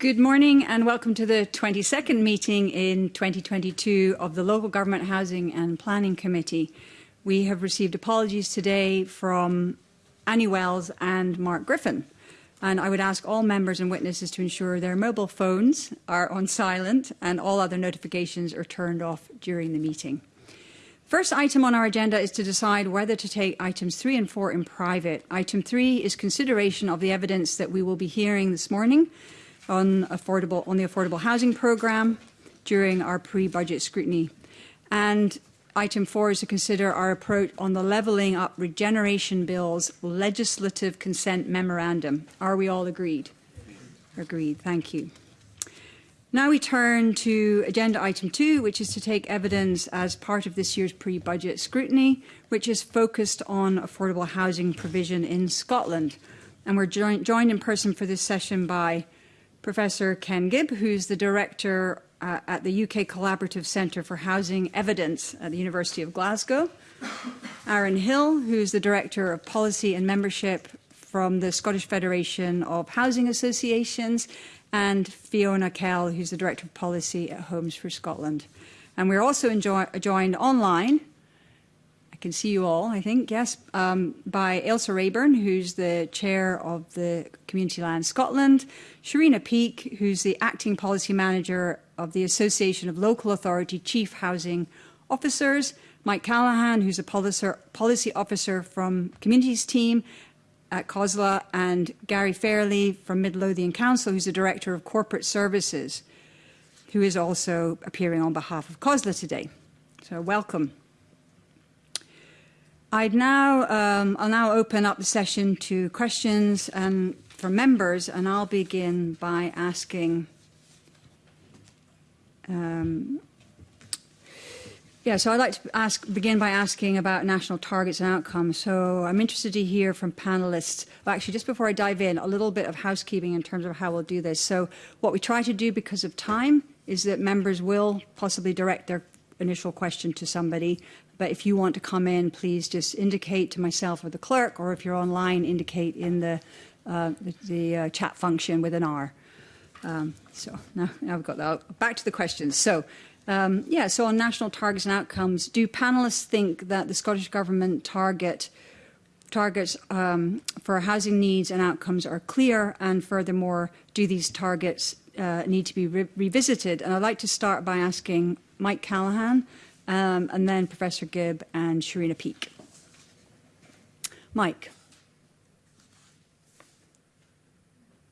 Good morning and welcome to the 22nd meeting in 2022 of the Local Government Housing and Planning Committee. We have received apologies today from Annie Wells and Mark Griffin. And I would ask all members and witnesses to ensure their mobile phones are on silent and all other notifications are turned off during the meeting. First item on our agenda is to decide whether to take items three and four in private. Item three is consideration of the evidence that we will be hearing this morning on, affordable, on the affordable housing programme during our pre-budget scrutiny. And item four is to consider our approach on the levelling up regeneration bill's legislative consent memorandum. Are we all agreed? Agreed, thank you. Now we turn to agenda item two, which is to take evidence as part of this year's pre-budget scrutiny, which is focused on affordable housing provision in Scotland. And we're joined in person for this session by Professor Ken Gibb, who's the director uh, at the UK Collaborative Centre for Housing Evidence at the University of Glasgow. Aaron Hill, who's the Director of Policy and Membership from the Scottish Federation of Housing Associations, and Fiona Kell, who's the Director of Policy at Homes for Scotland. And we're also joined online can see you all, I think, yes, um, by Elsa Rayburn, who's the chair of the Community Land Scotland, Sharina Peake, who's the acting policy manager of the Association of Local Authority Chief Housing Officers, Mike Callahan, who's a policy officer from Communities team at COSLA, and Gary Fairley from Midlothian Council, who's the Director of Corporate Services, who is also appearing on behalf of COSLA today. So welcome. I'd now, um, I'll now open up the session to questions and um, from members, and I'll begin by asking. Um, yeah, so I'd like to ask, begin by asking about national targets and outcomes. So I'm interested to hear from panelists. Well, actually, just before I dive in, a little bit of housekeeping in terms of how we'll do this. So what we try to do because of time is that members will possibly direct their initial question to somebody but if you want to come in, please just indicate to myself or the clerk, or if you're online, indicate in the, uh, the, the uh, chat function with an R. Um, so now, now we've got that. Back to the questions. So um, yeah, so on national targets and outcomes, do panelists think that the Scottish Government target targets um, for housing needs and outcomes are clear? And furthermore, do these targets uh, need to be re revisited? And I'd like to start by asking Mike Callahan, um, and then Professor Gibb and Sharina Peak. Mike.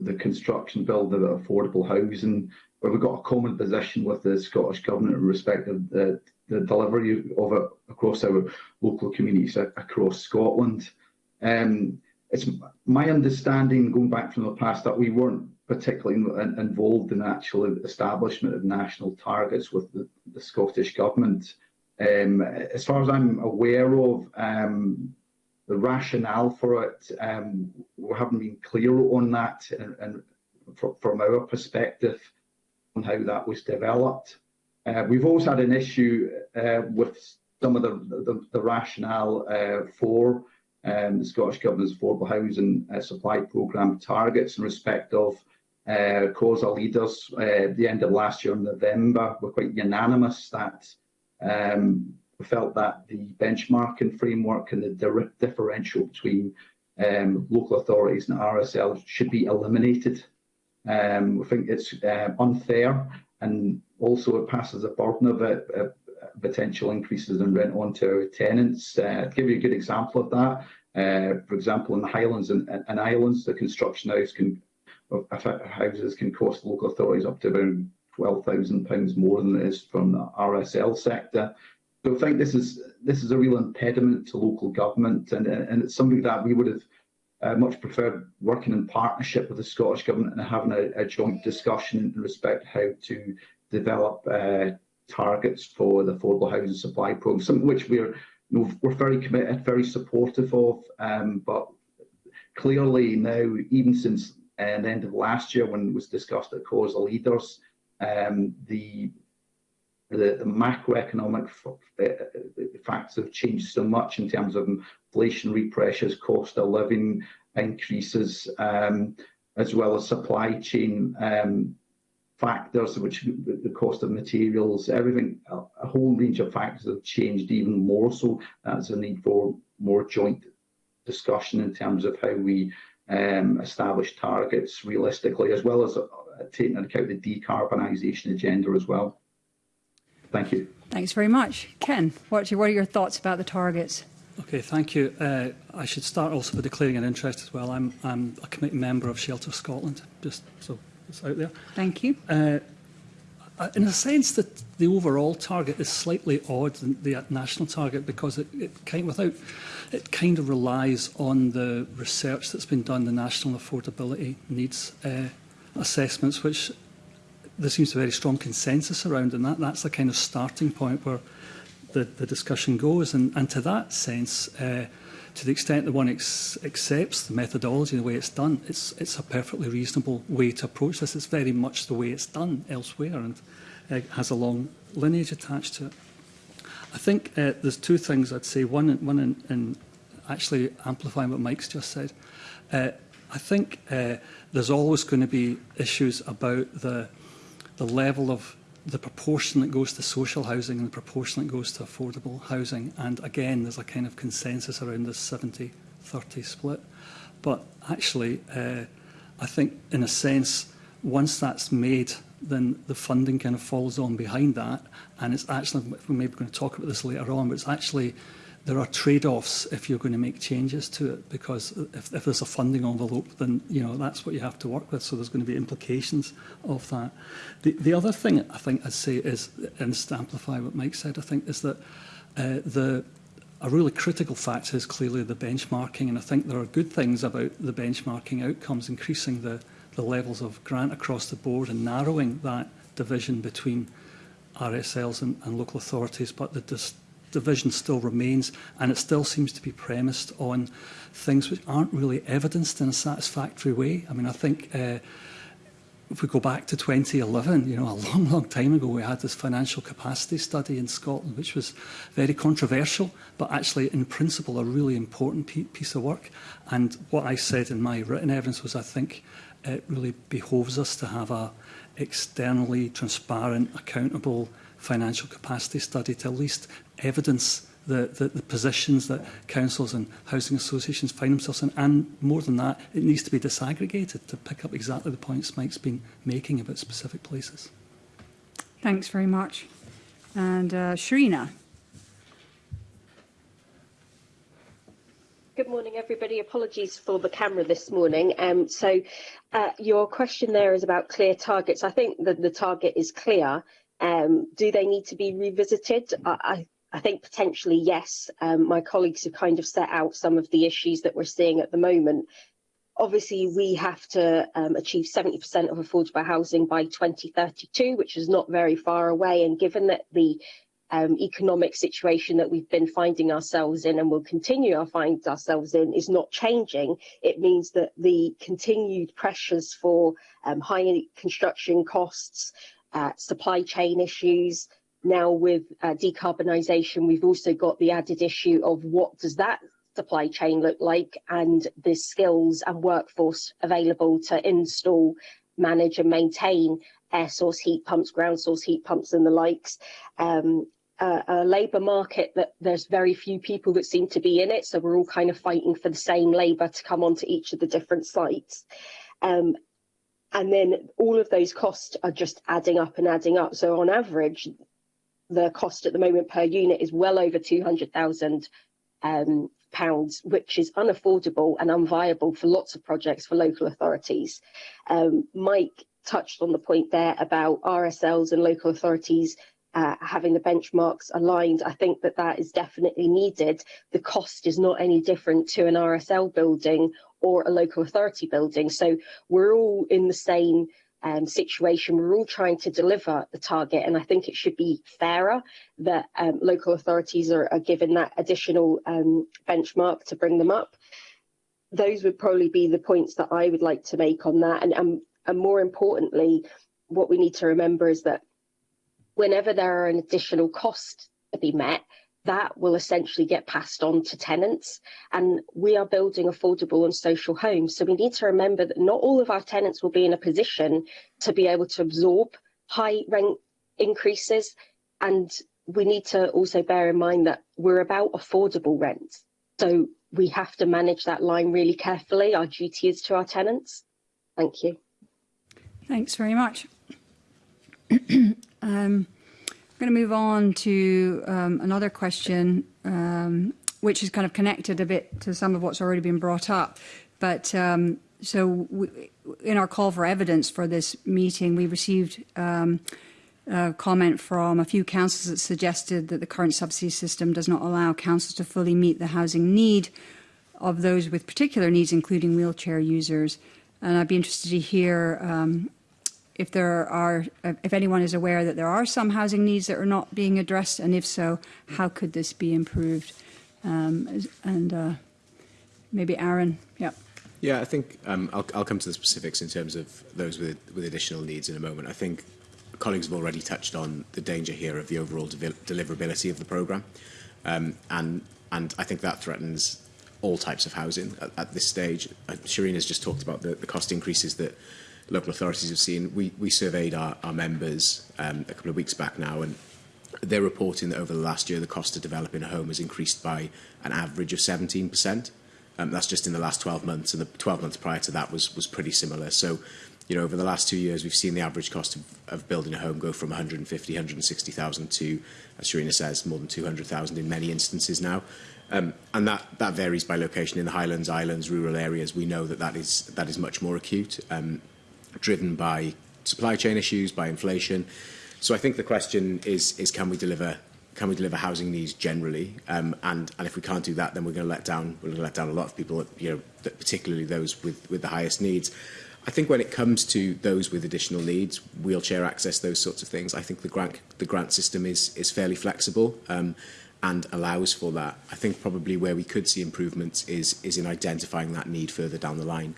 the construction build of affordable housing, where we've got a common position with the Scottish Government in respect of the, the delivery of it across our local communities across Scotland. Um, it's my understanding, going back from the past, that we weren't particularly involved in actual establishment of national targets with the, the Scottish Government. Um, as far as I'm aware of, um, the rationale for it, um, we haven't been clear on that and, and from our perspective on how that was developed. Uh, we've also had an issue uh, with some of the, the, the rationale uh, for um, the Scottish Government's affordable housing uh, supply programme targets in respect of uh, causal leaders at uh, the end of last year in November were quite unanimous that um, we felt that the benchmarking framework and the di differential between um, local authorities and RSL should be eliminated. Um, we think it's uh, unfair and also it passes a burden of it, uh, potential increases in rent onto tenants. Uh, give you a good example of that. Uh, for example, in the Highlands and, and Islands, the construction house can, houses can cost local authorities up to around £12,000 more than it is from the RSL sector. I think this is this is a real impediment to local government, and and it's something that we would have uh, much preferred working in partnership with the Scottish government and having a, a joint discussion in respect how to develop uh, targets for the affordable housing supply programme, something which we're you know, we're very committed, very supportive of, um, but clearly now, even since uh, the end of last year when it was discussed at of leaders, um, the the, the macroeconomic the uh, uh, facts have changed so much in terms of inflationary pressures, cost of living increases, um, as well as supply chain um, factors, which the cost of materials, everything, a whole range of factors have changed even more. So that's a need for more joint discussion in terms of how we um, establish targets realistically, as well as uh, taking into account the decarbonisation agenda as well. Thank you. Thanks very much. Ken, what are, what are your thoughts about the targets? Okay, thank you. Uh, I should start also by declaring an interest as well. I'm, I'm a committee member of Shelter Scotland, just so it's out there. Thank you. Uh, in a sense that the overall target is slightly odd than the national target because it, it kind without it kind of relies on the research that's been done the national affordability needs uh, assessments which there seems to be a very strong consensus around, and that, that's the kind of starting point where the, the discussion goes. And, and to that sense, uh, to the extent that one ex accepts the methodology the way it's done, it's, it's a perfectly reasonable way to approach this. It's very much the way it's done elsewhere and uh, has a long lineage attached to it. I think uh, there's two things I'd say. One, one in, in actually amplifying what Mike's just said. Uh, I think uh, there's always going to be issues about the the level of the proportion that goes to social housing and the proportion that goes to affordable housing. And again, there's a kind of consensus around this 70-30 split. But actually, uh, I think in a sense, once that's made, then the funding kind of falls on behind that. And it's actually, we may be going to talk about this later on, but it's actually there are trade-offs if you're going to make changes to it because if, if there's a funding envelope then you know that's what you have to work with so there's going to be implications of that the, the other thing I think I'd say is and just to amplify what Mike said I think is that uh, the a really critical factor is clearly the benchmarking and I think there are good things about the benchmarking outcomes increasing the the levels of grant across the board and narrowing that division between RSLs and, and local authorities but the dis division still remains and it still seems to be premised on things which aren't really evidenced in a satisfactory way. I mean, I think uh, if we go back to 2011, you know, a long, long time ago, we had this financial capacity study in Scotland, which was very controversial, but actually, in principle, a really important piece of work. And what I said in my written evidence was, I think it really behoves us to have a externally transparent, accountable financial capacity study to at least evidence the, the, the positions that councils and housing associations find themselves in. And more than that, it needs to be disaggregated to pick up exactly the points Mike's been making about specific places. Thanks very much. And uh, Sharina. Good morning, everybody. Apologies for the camera this morning. Um, so uh, your question there is about clear targets. I think that the target is clear. Um, do they need to be revisited? I, I I think potentially, yes, um, my colleagues have kind of set out some of the issues that we're seeing at the moment. Obviously, we have to um, achieve 70% of affordable housing by 2032, which is not very far away. And given that the um, economic situation that we've been finding ourselves in and will continue to find ourselves in is not changing, it means that the continued pressures for um, high construction costs, uh, supply chain issues, now with uh, decarbonisation, we've also got the added issue of what does that supply chain look like and the skills and workforce available to install, manage and maintain air source heat pumps, ground source heat pumps and the likes. Um, uh, a labour market that there's very few people that seem to be in it, so we're all kind of fighting for the same labour to come onto each of the different sites. Um, and then all of those costs are just adding up and adding up. So on average, the cost at the moment per unit is well over 200,000 um, pounds, which is unaffordable and unviable for lots of projects for local authorities. Um, Mike touched on the point there about RSLs and local authorities uh, having the benchmarks aligned. I think that that is definitely needed. The cost is not any different to an RSL building or a local authority building. So we're all in the same um, situation. We're all trying to deliver the target, and I think it should be fairer that um, local authorities are, are, given that additional um, benchmark to bring them up. Those would probably be the points that I would like to make on that. And, and, um, and more importantly, what we need to remember is that whenever there are an additional cost to be met, that will essentially get passed on to tenants. And we are building affordable and social homes, so we need to remember that not all of our tenants will be in a position to be able to absorb high rent increases, and we need to also bear in mind that we're about affordable rent. So we have to manage that line really carefully. Our duty is to our tenants. Thank you. Thanks very much. um, going to move on to um, another question, um, which is kind of connected a bit to some of what's already been brought up. But um, so we, in our call for evidence for this meeting, we received um, a comment from a few councils that suggested that the current subsidy system does not allow councils to fully meet the housing need of those with particular needs, including wheelchair users. And I'd be interested to hear um, if there are, if anyone is aware that there are some housing needs that are not being addressed, and if so, how could this be improved? Um, and uh, maybe Aaron, yeah. Yeah, I think um, I'll, I'll come to the specifics in terms of those with, with additional needs in a moment. I think colleagues have already touched on the danger here of the overall de deliverability of the program Um, and, and I think that threatens all types of housing at, at this stage. Uh, Shireen has just talked about the, the cost increases that local authorities have seen. We, we surveyed our, our members um, a couple of weeks back now, and they're reporting that over the last year, the cost of developing a home has increased by an average of 17%. Um, that's just in the last 12 months, and the 12 months prior to that was, was pretty similar. So, you know, over the last two years, we've seen the average cost of, of building a home go from 150, 160,000 to, as Serena says, more than 200,000 in many instances now. Um, and that, that varies by location. In the Highlands, Islands, rural areas, we know that that is, that is much more acute. Um, driven by supply chain issues, by inflation. So I think the question is, is can we deliver can we deliver housing needs generally? Um, and, and if we can't do that, then we're going to let down we're going to let down a lot of people, you know, particularly those with, with the highest needs. I think when it comes to those with additional needs, wheelchair access, those sorts of things, I think the grant the grant system is is fairly flexible um, and allows for that. I think probably where we could see improvements is is in identifying that need further down the line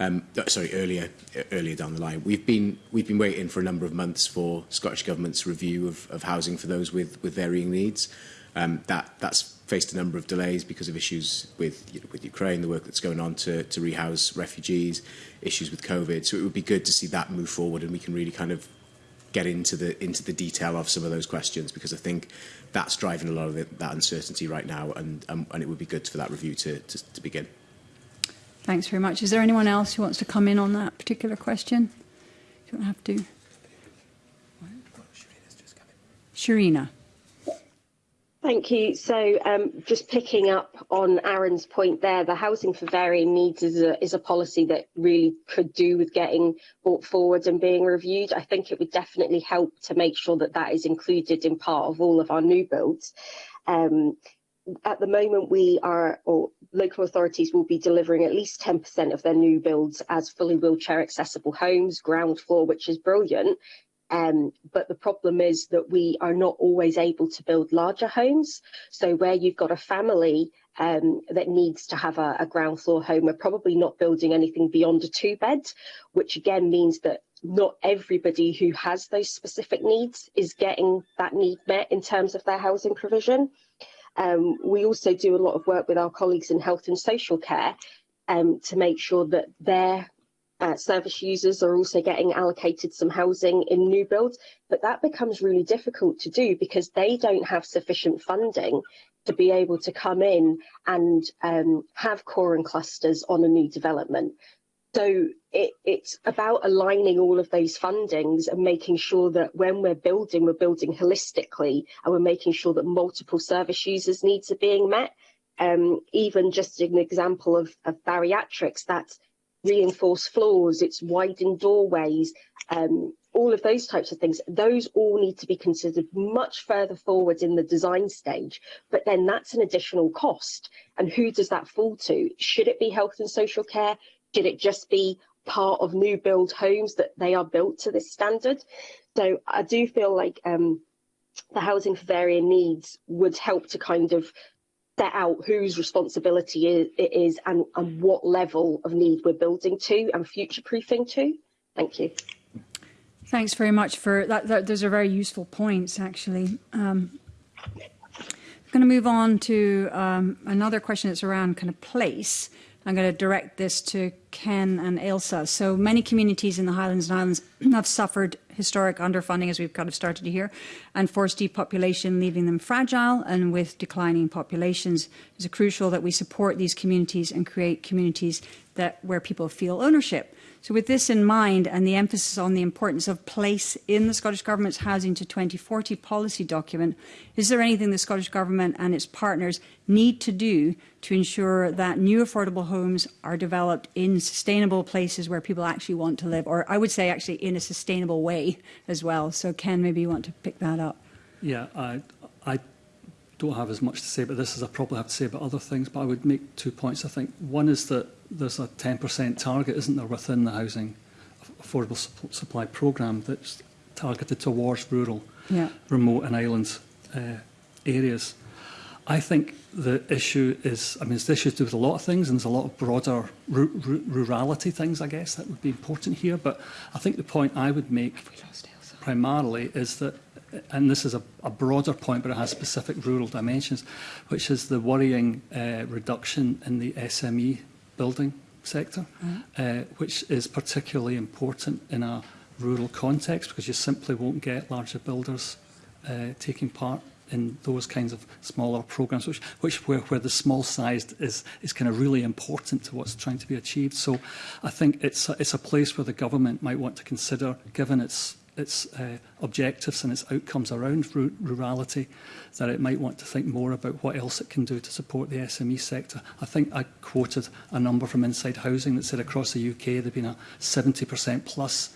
um, uh, sorry, earlier e-, earlier down the line. We've been we've been waiting for a number of months for Scottish Government's review of, of housing for those with with varying needs. Um, that that's faced a number of delays because of issues with you know, with Ukraine, the work that's going on to to rehouse refugees, issues with COVID. So it would be good to see that move forward, and we can really kind of get into the into the detail of some of those questions because I think that's driving a lot of the, that uncertainty right now, and um, and it would be good for that review to to, to begin. Thanks very much. Is there anyone else who wants to come in on that particular question? You don't have to. Sharina. Thank you. So um, just picking up on Aaron's point there, the Housing for Varying Needs is a, is a policy that really could do with getting brought forward and being reviewed. I think it would definitely help to make sure that that is included in part of all of our new builds. Um, at the moment, we are, or local authorities will be delivering at least 10% of their new builds as fully wheelchair accessible homes, ground floor, which is brilliant. Um, but the problem is that we are not always able to build larger homes. So where you've got a family um, that needs to have a, a ground floor home, we're probably not building anything beyond a two bed, which again means that not everybody who has those specific needs is getting that need met in terms of their housing provision. Um, we also do a lot of work with our colleagues in health and social care um, to make sure that their uh, service users are also getting allocated some housing in new builds, but that becomes really difficult to do because they don't have sufficient funding to be able to come in and um, have core and clusters on a new development. So it, it's about aligning all of those fundings and making sure that when we're building, we're building holistically and we're making sure that multiple service users' needs are being met. Um, even just an example of, of bariatrics, that reinforced floors, it's widened doorways, um, all of those types of things, those all need to be considered much further forward in the design stage. But then that's an additional cost. And who does that fall to? Should it be health and social care? Should it just be part of new build homes that they are built to this standard? So I do feel like um, the housing for varying needs would help to kind of set out whose responsibility it is and, and what level of need we're building to and future proofing to. Thank you. Thanks very much for that. that those are very useful points, actually. Um, I'm going to move on to um, another question that's around kind of place. I'm going to direct this to Ken and Ilsa. So many communities in the Highlands and Islands have suffered historic underfunding, as we've kind of started to hear, and forced depopulation, leaving them fragile and with declining populations. It's crucial that we support these communities and create communities that where people feel ownership. So with this in mind and the emphasis on the importance of place in the Scottish Government's Housing to 2040 policy document, is there anything the Scottish Government and its partners need to do to ensure that new affordable homes are developed in sustainable places where people actually want to live, or I would say actually in a sustainable way as well. So Ken, maybe you want to pick that up. Yeah, uh, don't have as much to say about this as I probably have to say about other things, but I would make two points, I think. One is that there's a 10% target, isn't there, within the housing affordable supply programme that's targeted towards rural, yeah. remote and island uh, areas. I think the issue is, I mean, it's the issue to do with a lot of things, and there's a lot of broader rurality things, I guess, that would be important here. But I think the point I would make primarily is that and this is a, a broader point, but it has specific rural dimensions, which is the worrying uh, reduction in the SME building sector, mm. uh, which is particularly important in a rural context because you simply won't get larger builders uh, taking part in those kinds of smaller programs, which, which where, where the small size is, is kind of really important to what's trying to be achieved. So I think it's a, it's a place where the government might want to consider, given its its uh, objectives and its outcomes around rurality, that it might want to think more about what else it can do to support the SME sector. I think I quoted a number from Inside Housing that said across the UK there been a 70% plus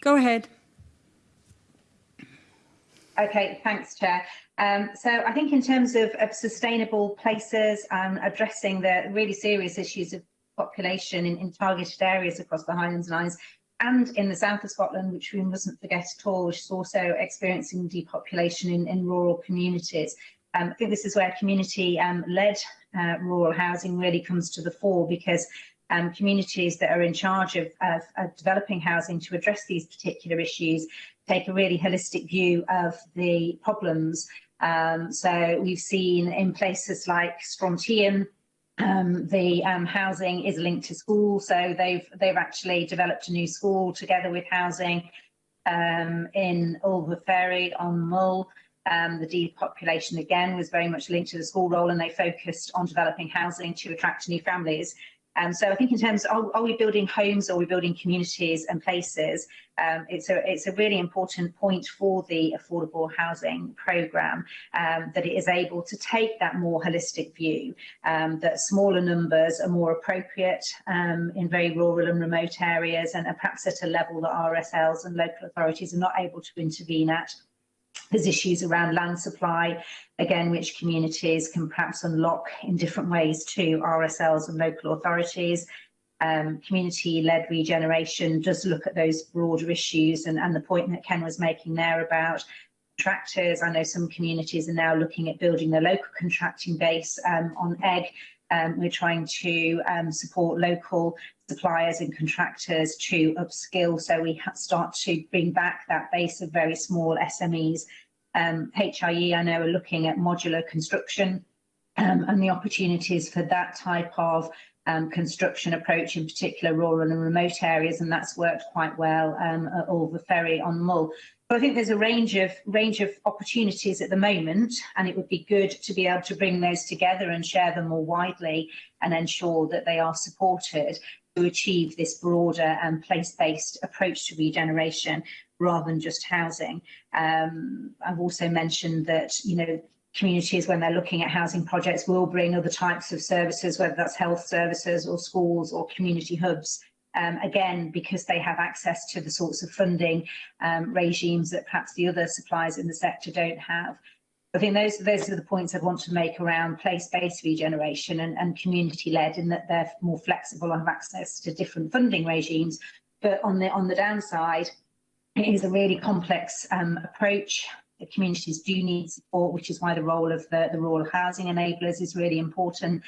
Go ahead. Okay, thanks, Chair. Um, so I think in terms of, of sustainable places, um, addressing the really serious issues of population in, in targeted areas across the Highlands and Islands and in the south of Scotland, which we mustn't forget at all, which is also experiencing depopulation in, in rural communities. Um, I think this is where community-led um, uh, rural housing really comes to the fore because um, communities that are in charge of, of, of, developing housing to address these particular issues take a really holistic view of the problems. Um, so we've seen in places like Strontium, um, the um, housing is linked to school, so they've they've actually developed a new school together with housing um, in Ulver Ferry on Mull. Um, the depopulation again was very much linked to the school role, and they focused on developing housing to attract new families. Um, so I think in terms of are we building homes or are we building communities and places, um, it's, a, it's a really important point for the affordable housing programme um, that it is able to take that more holistic view, um, that smaller numbers are more appropriate um, in very rural and remote areas and perhaps at a level that RSLs and local authorities are not able to intervene at There's issues around land supply, again, which communities can perhaps unlock in different ways to RSLs and local authorities. Um, community-led regeneration does look at those broader issues and, and the point that Ken was making there about contractors. I know some communities are now looking at building their local contracting base um, on egg. Um, we're trying to um, support local suppliers and contractors to upskill. So we start to bring back that base of very small SMEs. Um, HIE, I know, are looking at modular construction um, and the opportunities for that type of um, construction approach, in particular rural and remote areas, and that's worked quite well um, at the Ferry on Mull. But I think there's a range of range of opportunities at the moment, and it would be good to be able to bring those together and share them more widely and ensure that they are supported. to achieve this broader and um, place-based approach to regeneration rather than just housing. Um, I've also mentioned that, you know, communities when they're looking at housing projects will bring other types of services, whether that's health services or schools or community hubs, um, again, because they have access to the sorts of funding um, regimes that perhaps the other suppliers in the sector don't have. I think those, those are the points I'd want to make around place-based regeneration and, and community-led in that they're more flexible and have access to different funding regimes. But on the, on the downside, it is a really complex um, approach. The communities do need support, which is why the role of the, the rural housing enablers is really important.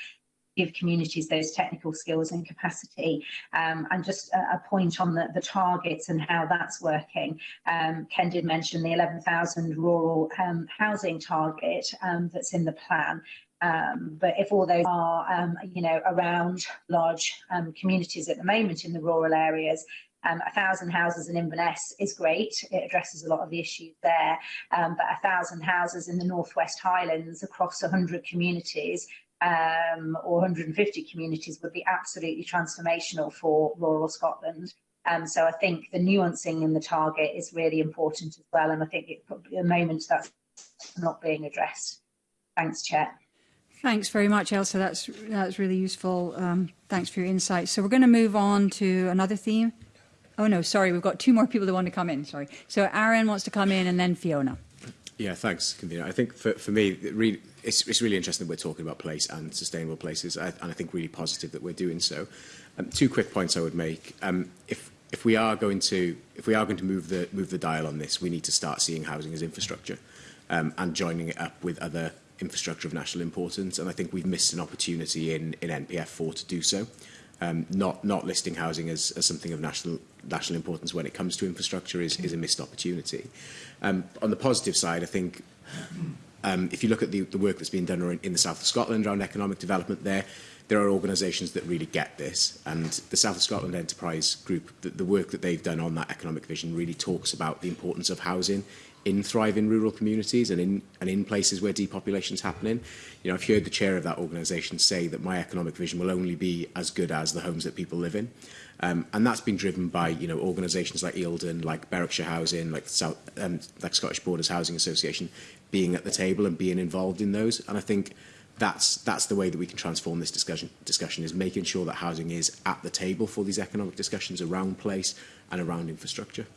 give communities those technical skills and capacity. Um, and just a, a, point on the, the targets and how that's working. Um, Ken did mention the 11,000 rural um, housing target um, that's in the plan. Um, but if all those are, um, you know, around large um, communities at the moment in the rural areas, um, a thousand houses in Inverness is great. It addresses a lot of the issues there. Um, but a thousand houses in the Northwest Highlands across 100 communities um, or 150 communities would be absolutely transformational for rural Scotland. Um, so I think the nuancing in the target is really important as well. And I think it could be a moment that's not being addressed. Thanks, Chair. Thanks very much, Elsa. That's, that's really useful. Um, thanks for your insights. So we're going to move on to another theme. Oh, no, sorry. We've got two more people that want to come in. Sorry. So Aaron wants to come in and then Fiona. Yeah, thanks, convener. I think for, for me, it really, it's, it's really interesting that we're talking about place and sustainable places, I, and I think really positive that we're doing so. Um, two quick points I would make. Um, if if we are going to if we are going to move the move the dial on this, we need to start seeing housing as infrastructure um, and joining it up with other infrastructure of national importance. And I think we've missed an opportunity in in NPF4 to do so um, not, not listing housing as, as something of national, national importance when it comes to infrastructure is, is a missed opportunity. Um, on the positive side, I think um, if you look at the, the work that's been done in, in the south of Scotland around economic development there, there are organisations that really get this. And the South of Scotland Enterprise Group, the, the work that they've done on that economic vision really talks about the importance of housing in thriving rural communities and in and in places where depopulation is happening. You know, I've heard the chair of that organisation say that my economic vision will only be as good as the homes that people live in. Um, and that's been driven by you know organisations like Eildon, like Berwickshire Housing, like South, um, like Scottish Borders Housing Association, being at the table and being involved in those. And I think that's that's the way that we can transform this discussion discussion is making sure that housing is at the table for these economic discussions around place and around infrastructure.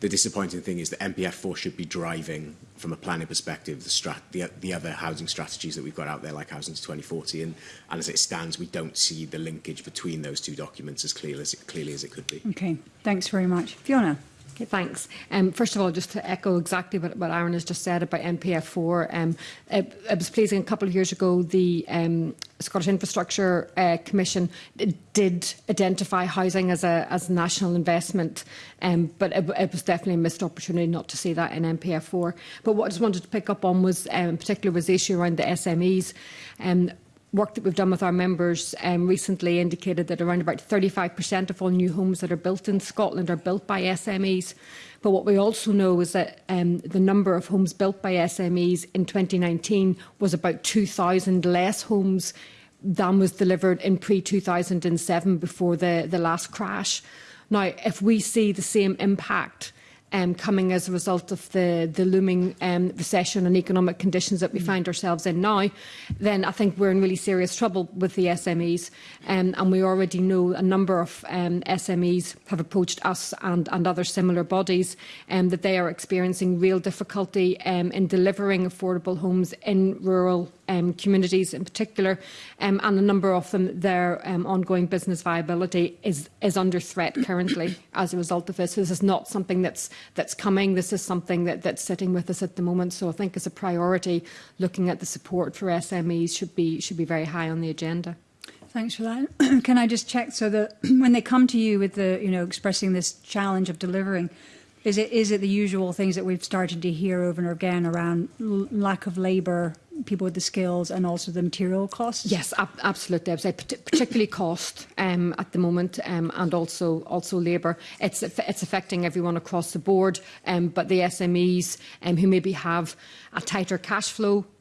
the disappointing thing is that MPF4 should be driving, from a planning perspective, the, strat the, the other housing strategies that we've got out there, like Housing to 2040. And, and as it stands, we don't see the linkage between those two documents as, clear as it, clearly as it could be. Okay, thanks very much. Fiona? Okay, thanks. Um, first of all, just to echo exactly what, what Aaron has just said about NPF4, um, it, it was pleasing a couple of years ago the um, Scottish Infrastructure uh, Commission did identify housing as a as national investment, um, but it, it was definitely a missed opportunity not to see that in MPF4. But what I just wanted to pick up on was, um, in particular, was the issue around the SMEs. Um, work that we've done with our members um, recently indicated that around about 35% of all new homes that are built in Scotland are built by SMEs. But what we also know is that um, the number of homes built by SMEs in 2019 was about 2,000 less homes than was delivered in pre-2007 before the, the last crash. Now, if we see the same impact um, coming as a result of the, the looming um, recession and economic conditions that we mm. find ourselves in now, then I think we're in really serious trouble with the SMEs. Um, and we already know a number of um, SMEs have approached us and, and other similar bodies um, that they are experiencing real difficulty um, in delivering affordable homes in rural um, communities in particular, um, and a number of them, their um, ongoing business viability is, is under threat currently as a result of this. So this is not something that's, that's coming. This is something that, that's sitting with us at the moment. So I think as a priority, looking at the support for SMEs should be, should be very high on the agenda. Thanks for that. Can I just check so that when they come to you with the, you know, expressing this challenge of delivering, Is it is it the usual things that we've started to hear over and again around lack of labour, people with the skills, and also the material costs? Yes, ab absolutely. I would particularly cost um, at the moment, um, and also also labour. It's it's affecting everyone across the board, um, but the SMEs um, who maybe have a tighter cash flow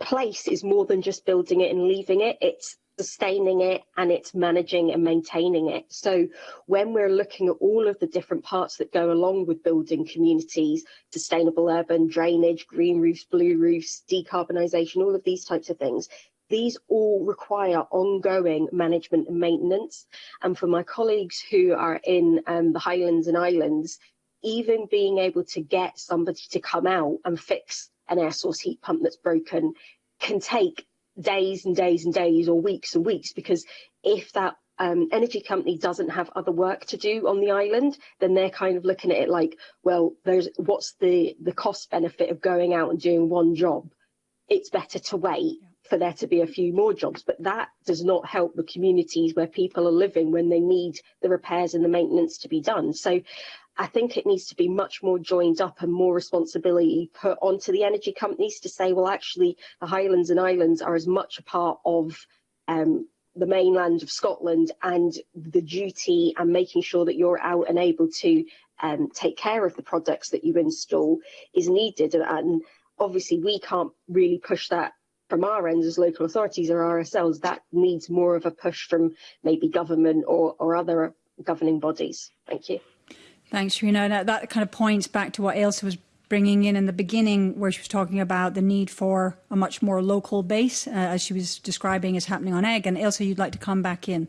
place is more than just building it and leaving it. It's sustaining it and it's managing and maintaining it. So when we're looking at all of the different parts that go along with building communities, sustainable urban drainage, green roofs, blue roofs, decarbonisation, all of these types of things, these all require ongoing management and maintenance. And for my colleagues who are in um, the Highlands and Islands, even being able to get somebody to come out and fix an air source heat pump that's broken can take days and days and days or weeks and weeks because if that um, energy company doesn't have other work to do on the island, then they're kind of looking at it like, well, there's what's the the cost benefit of going out and doing one job? It's better to wait. Yeah. for there to be a few more jobs, but that does not help the communities where people are living when they need the repairs and the maintenance to be done. So I think it needs to be much more joined up and more responsibility put onto the energy companies to say, well, actually, the Highlands and Islands are as much a part of um, the mainland of Scotland and the duty and making sure that you're out and able to um, take care of the products that you install is needed. And, and obviously, we can't really push that from our end as local authorities or RSLs, that needs more of a push from maybe government or, or other governing bodies. Thank you. Thanks, Rina. That, that kind of points back to what Ailsa was bringing in in the beginning, where she was talking about the need for a much more local base, uh, as she was describing as happening on egg. And Ailsa, you'd like to come back in.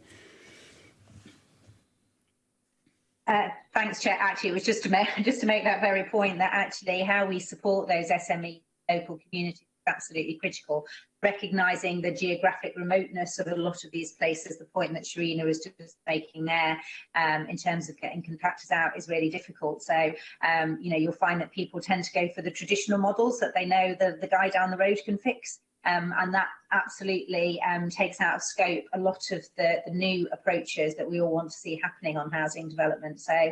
Uh, thanks, Chair. Actually, it was just to make just to make that very point that actually how we support those SME local communities absolutely critical. Recognising the geographic remoteness of a lot of these places, the point that Sharina was just making there um, in terms of getting contractors out is really difficult. So, um, you know, you'll find that people tend to go for the traditional models that they know the, the guy down the road can fix. Um, and that absolutely um, takes out of scope a lot of the, the new approaches that we all want to see happening on housing development. So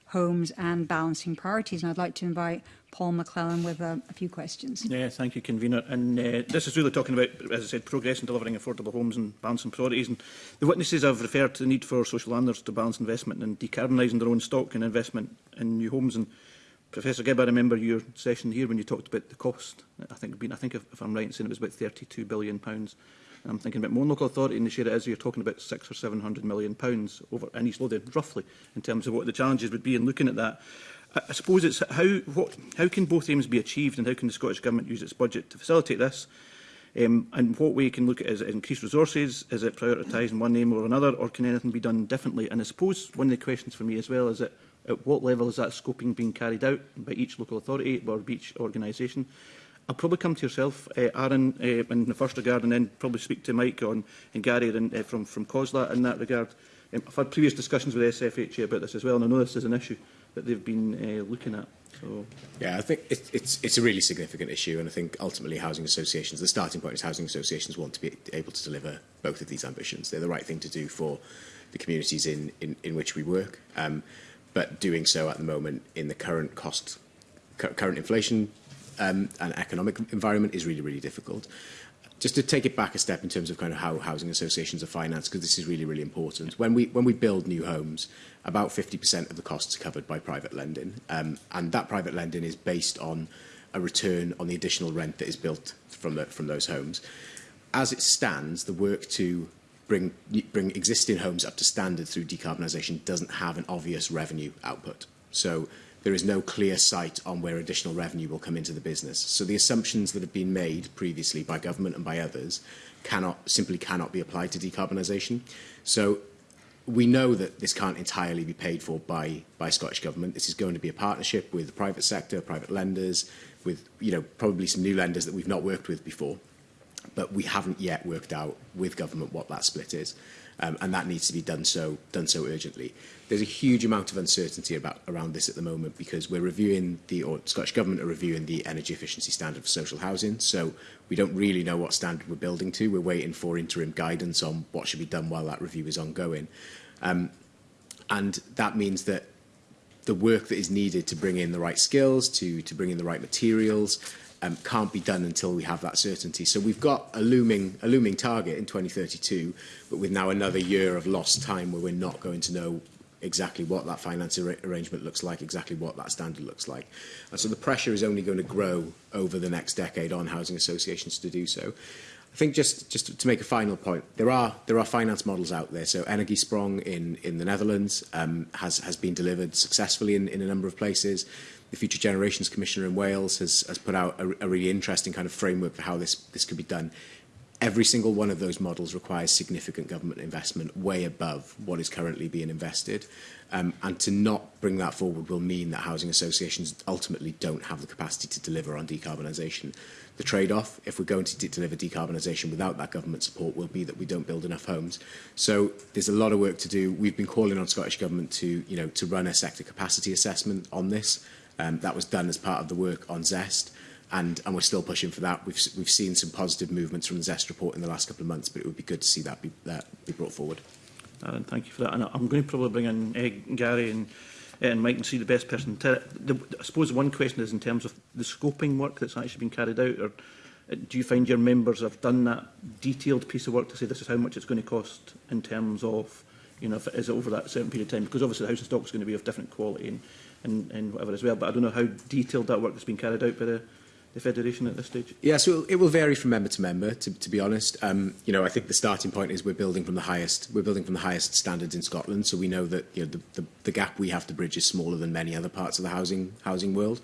homes and balancing priorities. And I'd like to invite Paul McClellan with a, a few questions. Yeah, thank you, Convener. And uh, this is really talking about, as I said, progress in delivering affordable homes and balancing priorities. And the witnesses have referred to the need for social landlords to balance investment and decarbonising their own stock and investment in new homes. And Professor Gibb, I remember your session here when you talked about the cost. I think, I think if, if I'm right in saying it was about £32 billion. Pounds I'm thinking about more local authority in the share it is, you're talking about six or seven hundred million pounds over in East Lothian, roughly, in terms of what the challenges would be in looking at that. I, I suppose it's how, what, how can both aims be achieved and how can the Scottish Government use its budget to facilitate this? Um, and what way can look at is it increased resources? Is it prioritising one name or another? Or can anything be done differently? And I suppose one of the questions for me as well is that at what level is that scoping being carried out by each local authority or each organisation? I'll probably come to yourself, uh, Aaron, uh, in the first regard, and then probably speak to Mike on, and Gary and, uh, eh, from, from COSLA in that regard. Um, I've had previous discussions with SFHA about this as well, and I know this is an issue that they've been uh, looking at. So. Yeah, I think it, it's, it's a really significant issue, and I think ultimately housing associations, the starting point is housing associations want to be able to deliver both of these ambitions. They're the right thing to do for the communities in, in, in which we work, um, but doing so at the moment in the current cost, current inflation um, and economic environment is really, really difficult. Just to take it back a step in terms of kind of how housing associations are financed, because this is really, really important. When we, when we build new homes, about 50% of the costs are covered by private lending. Um, and that private lending is based on a return on the additional rent that is built from, the, from those homes. As it stands, the work to bring, bring existing homes up to standard through decarbonisation doesn't have an obvious revenue output. So there is no clear sight on where additional revenue will come into the business. So the assumptions that have been made previously by government and by others cannot simply cannot be applied to decarbonisation. So we know that this can't entirely be paid for by by Scottish government. This is going to be a partnership with the private sector, private lenders, with you know probably some new lenders that we've not worked with before. But we haven't yet worked out with government what that split is um, and that needs to be done so done so urgently. There's a huge amount of uncertainty about around this at the moment because we're reviewing the or Scottish Government are reviewing the energy efficiency standard for social housing. So we don't really know what standard we're building to. We're waiting for interim guidance on what should be done while that review is ongoing. Um, and that means that the work that is needed to bring in the right skills, to, to bring in the right materials, um, can't be done until we have that certainty. So we've got a looming, a looming target in 2032, but with now another year of lost time where we're not going to know exactly what that finance ar arrangement looks like, exactly what that standard looks like. And so the pressure is only going to grow over the next decade on housing associations to do so. I think just just to make a final point, there are there are finance models out there. So energy sprong in in the Netherlands um, has has been delivered successfully in in a number of places the Future Generations Commissioner in Wales has, has put out a, a really interesting kind of framework for how this, this could be done. Every single one of those models requires significant government investment way above what is currently being invested. Um, and to not bring that forward will mean that housing associations ultimately don't have the capacity to deliver on decarbonisation. The trade-off, if we're going to de deliver decarbonisation without that government support, will be that we don't build enough homes. So there's a lot of work to do. We've been calling on Scottish Government to, you know, to run a sector capacity assessment on this. Um, that was done as part of the work on ZEST. And, and we're still pushing for that. We've, we've seen some positive movements from the ZEST report in the last couple of months, but it would be good to see that be, that be brought forward. Aaron, thank you for that. And I'm going to probably bring in uh, Gary and, uh, and Mike and see the best person. To the, I suppose one question is in terms of the scoping work that's actually been carried out, or uh, do you find your members have done that detailed piece of work to say this is how much it's going to cost in terms of, you know, if it is over that certain period of time? Because obviously the housing stock is going to be of different quality and and, and whatever as well. But I don't know how detailed that work has been carried out by the, the Federation at this stage? Yeah, so it will vary from member to member, to, to be honest. Um, you know, I think the starting point is we're building from the highest, we're building from the highest standards in Scotland. So we know that you know, the, the, the gap we have to bridge is smaller than many other parts of the housing housing world.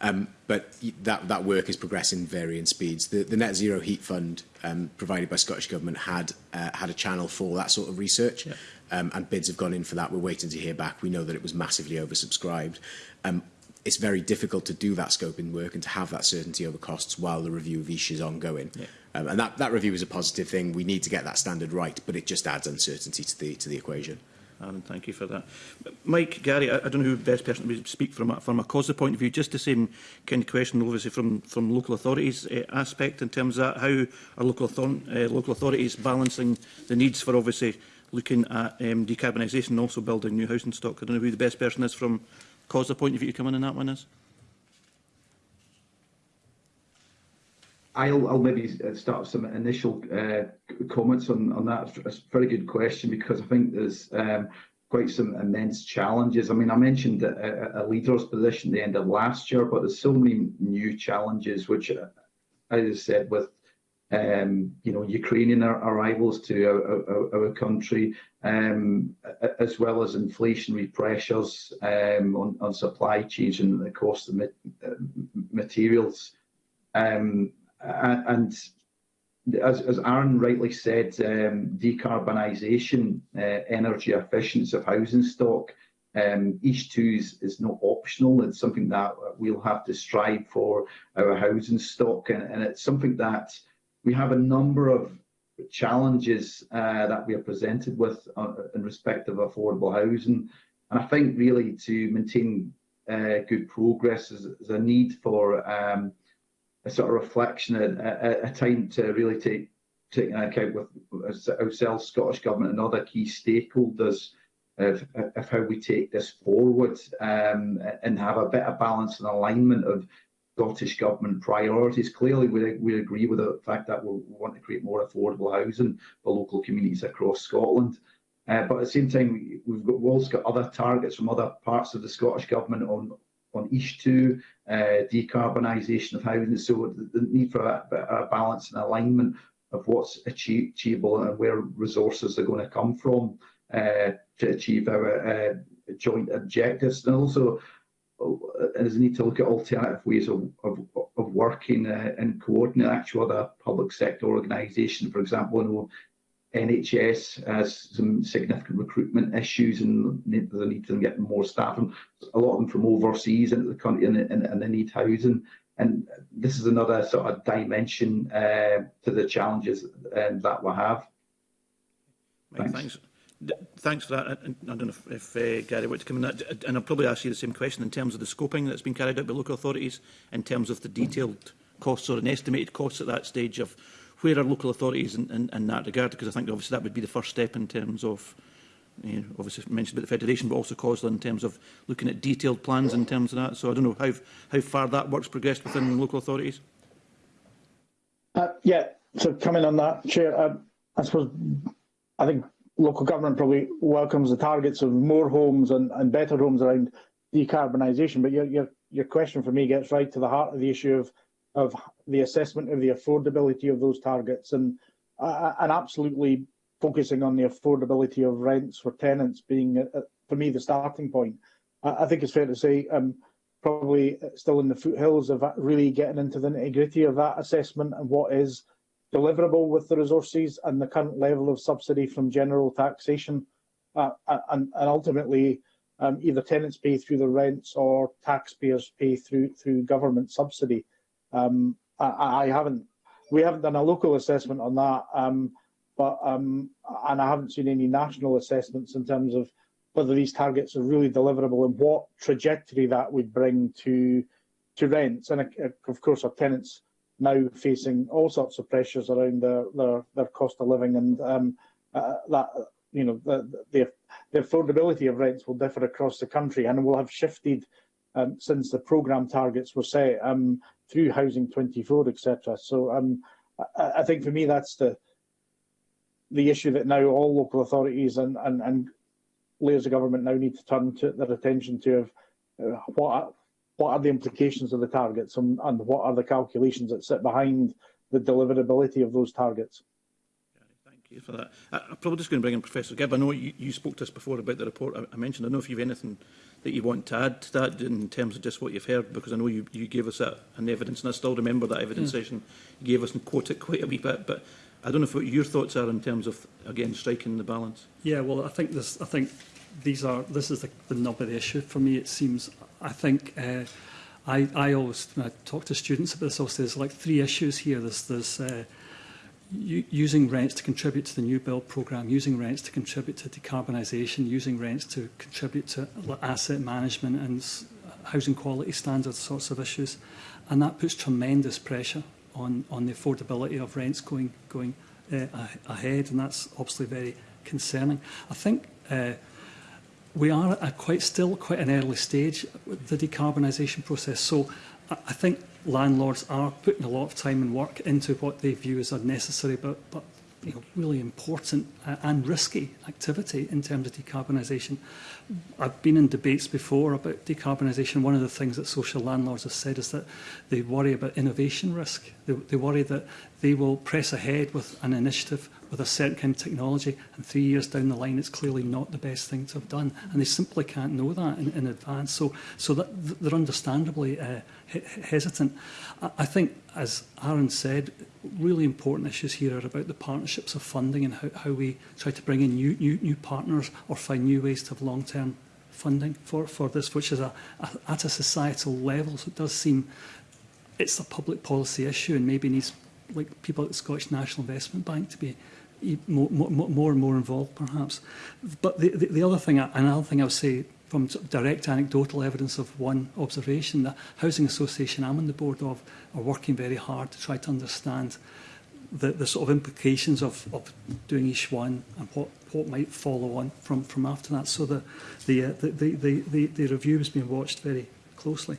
Um, but that, that work is progressing varying speeds. The, the Net Zero Heat Fund um, provided by Scottish Government had, uh, had a channel for that sort of research. Yeah. Um, and bids have gone in for that. We're waiting to hear back. We know that it was massively oversubscribed. Um, it's very difficult to do that scoping work and to have that certainty over costs while the review of ish is ongoing. Yeah. Um, and that, that review is a positive thing. We need to get that standard right, but it just adds uncertainty to the, to the equation. Aaron, thank you for that. Mike, Gary, I, I don't know who best person to speak from, from a causal point of view, just the same kind of question, obviously, from, from local authorities uh, aspect in terms of how are local, author uh, local authorities balancing the needs for, obviously, looking at um, decarbonisation and also building new housing stock? I don't know who the best person is from causal point of view to come in on that one is. I'll, I'll maybe uh, start some initial uh, comments on, on that. It's a very good question because I think there's um, quite some immense challenges. I mean, I mentioned a, a, leader's position at the end of last year, but there's so many new challenges, which, uh, as I said, with um, you know, Ukrainian arrivals to our, our, our country, um, as well as inflationary pressures um, on, on, supply chains and the cost of uh, materials. Um, and as, as Aaron rightly said, um, decarbonisation, uh, energy efficiency of housing stock, um, 2 is, is not optional. It's something that we'll have to strive for our housing stock, and, and it's something that we have a number of challenges uh, that we are presented with uh, in respect of affordable housing. And I think really to maintain uh, good progress is, is a need for um, a sort of reflection and a, a, time to really take take into account with ourselves, Scottish Government and other key stakeholders of, of how we take this forward um, and have a better balance and alignment of Scottish Government priorities. Clearly, we, we agree with the fact that we want to create more affordable housing for local communities across Scotland. Uh, but at the same time, we've got, we've also got other targets from other parts of the Scottish Government on, on each two uh, decarbonisation of housing. So the, need for a, a balance and alignment of what's achieve, achievable and where resources are going to come from uh, to achieve our uh, joint objectives. And also, uh, there's a need to look at alternative ways of, of, of working uh, and coordinating actual other public sector organisations. For example, I know NHS has some significant recruitment issues and they need to get more staff, and a lot of them from overseas into the country, and, and, and they need housing. And this is another sort of dimension uh, to the challenges um, that we have. Thanks. Thanks. Thanks for that. I, I don't know if, if uh, Gary to come in. That. And I'll probably ask you the same question in terms of the scoping that's been carried out by local authorities, in terms of the detailed costs or an estimated cost at that stage of where are local authorities in, in, in that regard? Because I think obviously that would be the first step in terms of, you know, obviously mentioned about the Federation, but also COSLA in terms of looking at detailed plans in terms of that. So I don't know how, how far that work's progressed within local authorities. Uh, yeah, so coming on that, Chair, uh, I suppose I think local government probably welcomes the targets of more homes and, and better homes around decarbonisation, but your, your, your question for me gets right to the heart of the issue of, of the assessment of the affordability of those targets and uh, and absolutely focusing on the affordability of rents for tenants being, uh, for me, the starting point. I, I think it's fair to say um, probably still in the foothills of really getting into the nitty-gritty of that assessment and what is deliverable with the resources and the current level of subsidy from general taxation. Uh, uh and, and ultimately, um, either tenants pay through the rents or taxpayers pay through through government subsidy. Um, I, I haven't, we haven't done a local assessment on that, um, but um, and I haven't seen any national assessments in terms of whether these targets are really deliverable and what trajectory that would bring to to rents. And uh, of course, our tenants now facing all sorts of pressures around their their, their cost of living and um, uh, that you know the, the, the affordability of rents will differ across the country and will have shifted um, since the programme targets were set. Um, through Housing 24, etc. So um, I, I think for me that's the the issue that now all local authorities and, and, and layers of government now need to turn to their attention to of uh, what what are the implications of the targets and, and what are the calculations that sit behind the deliverability of those targets for that. I, I'm probably just going to bring in Professor Gibb. I know you, you spoke to us before about the report I, I mentioned. I know if you've anything that you want to add to that in terms of just what you've heard, because I know you, you gave us that, an evidence, and I still remember that evidence mm. session you gave us and quote it quite a wee bit, but I don't know if what your thoughts are in terms of, again, striking the balance. Yeah, well, I think this, I think these are, this is the, the nub of the issue for me, it seems. I think uh, I, I always, when I talk to students about this, always say there's like three issues here. There's, there's uh, using rents to contribute to the new build programme, using rents to contribute to decarbonisation, using rents to contribute to asset management and housing quality standards sorts of issues. And that puts tremendous pressure on, on the affordability of rents going, going uh, ahead. And that's obviously very concerning. I think uh, we are at quite still quite an early stage with the decarbonisation process. So I, I think landlords are putting a lot of time and work into what they view as a necessary but, but you know, really important uh, and risky activity in terms of decarbonisation. I've been in debates before about decarbonisation. One of the things that social landlords have said is that they worry about innovation risk. They, they worry that they will press ahead with an initiative with a certain kind of technology and three years down the line it's clearly not the best thing to have done and they simply can't know that in, in advance. So, so that they're understandably uh, hesitant. I think, as Aaron said, really important issues here are about the partnerships of funding and how, how we try to bring in new, new, new partners or find new ways to have long-term funding for, for this, which is a, a, at a societal level. So it does seem it's a public policy issue and maybe needs like people at the Scottish National Investment Bank to be e-, more, more, more and more involved, perhaps. But the, the, the other thing, another thing I would say from direct anecdotal evidence of one observation, the housing association I'm on the board of are working very hard to try to understand the, the sort of implications of, of doing each one and what, what might follow on from, from after that. So the, the, uh, the, the, the, the review has been watched very closely.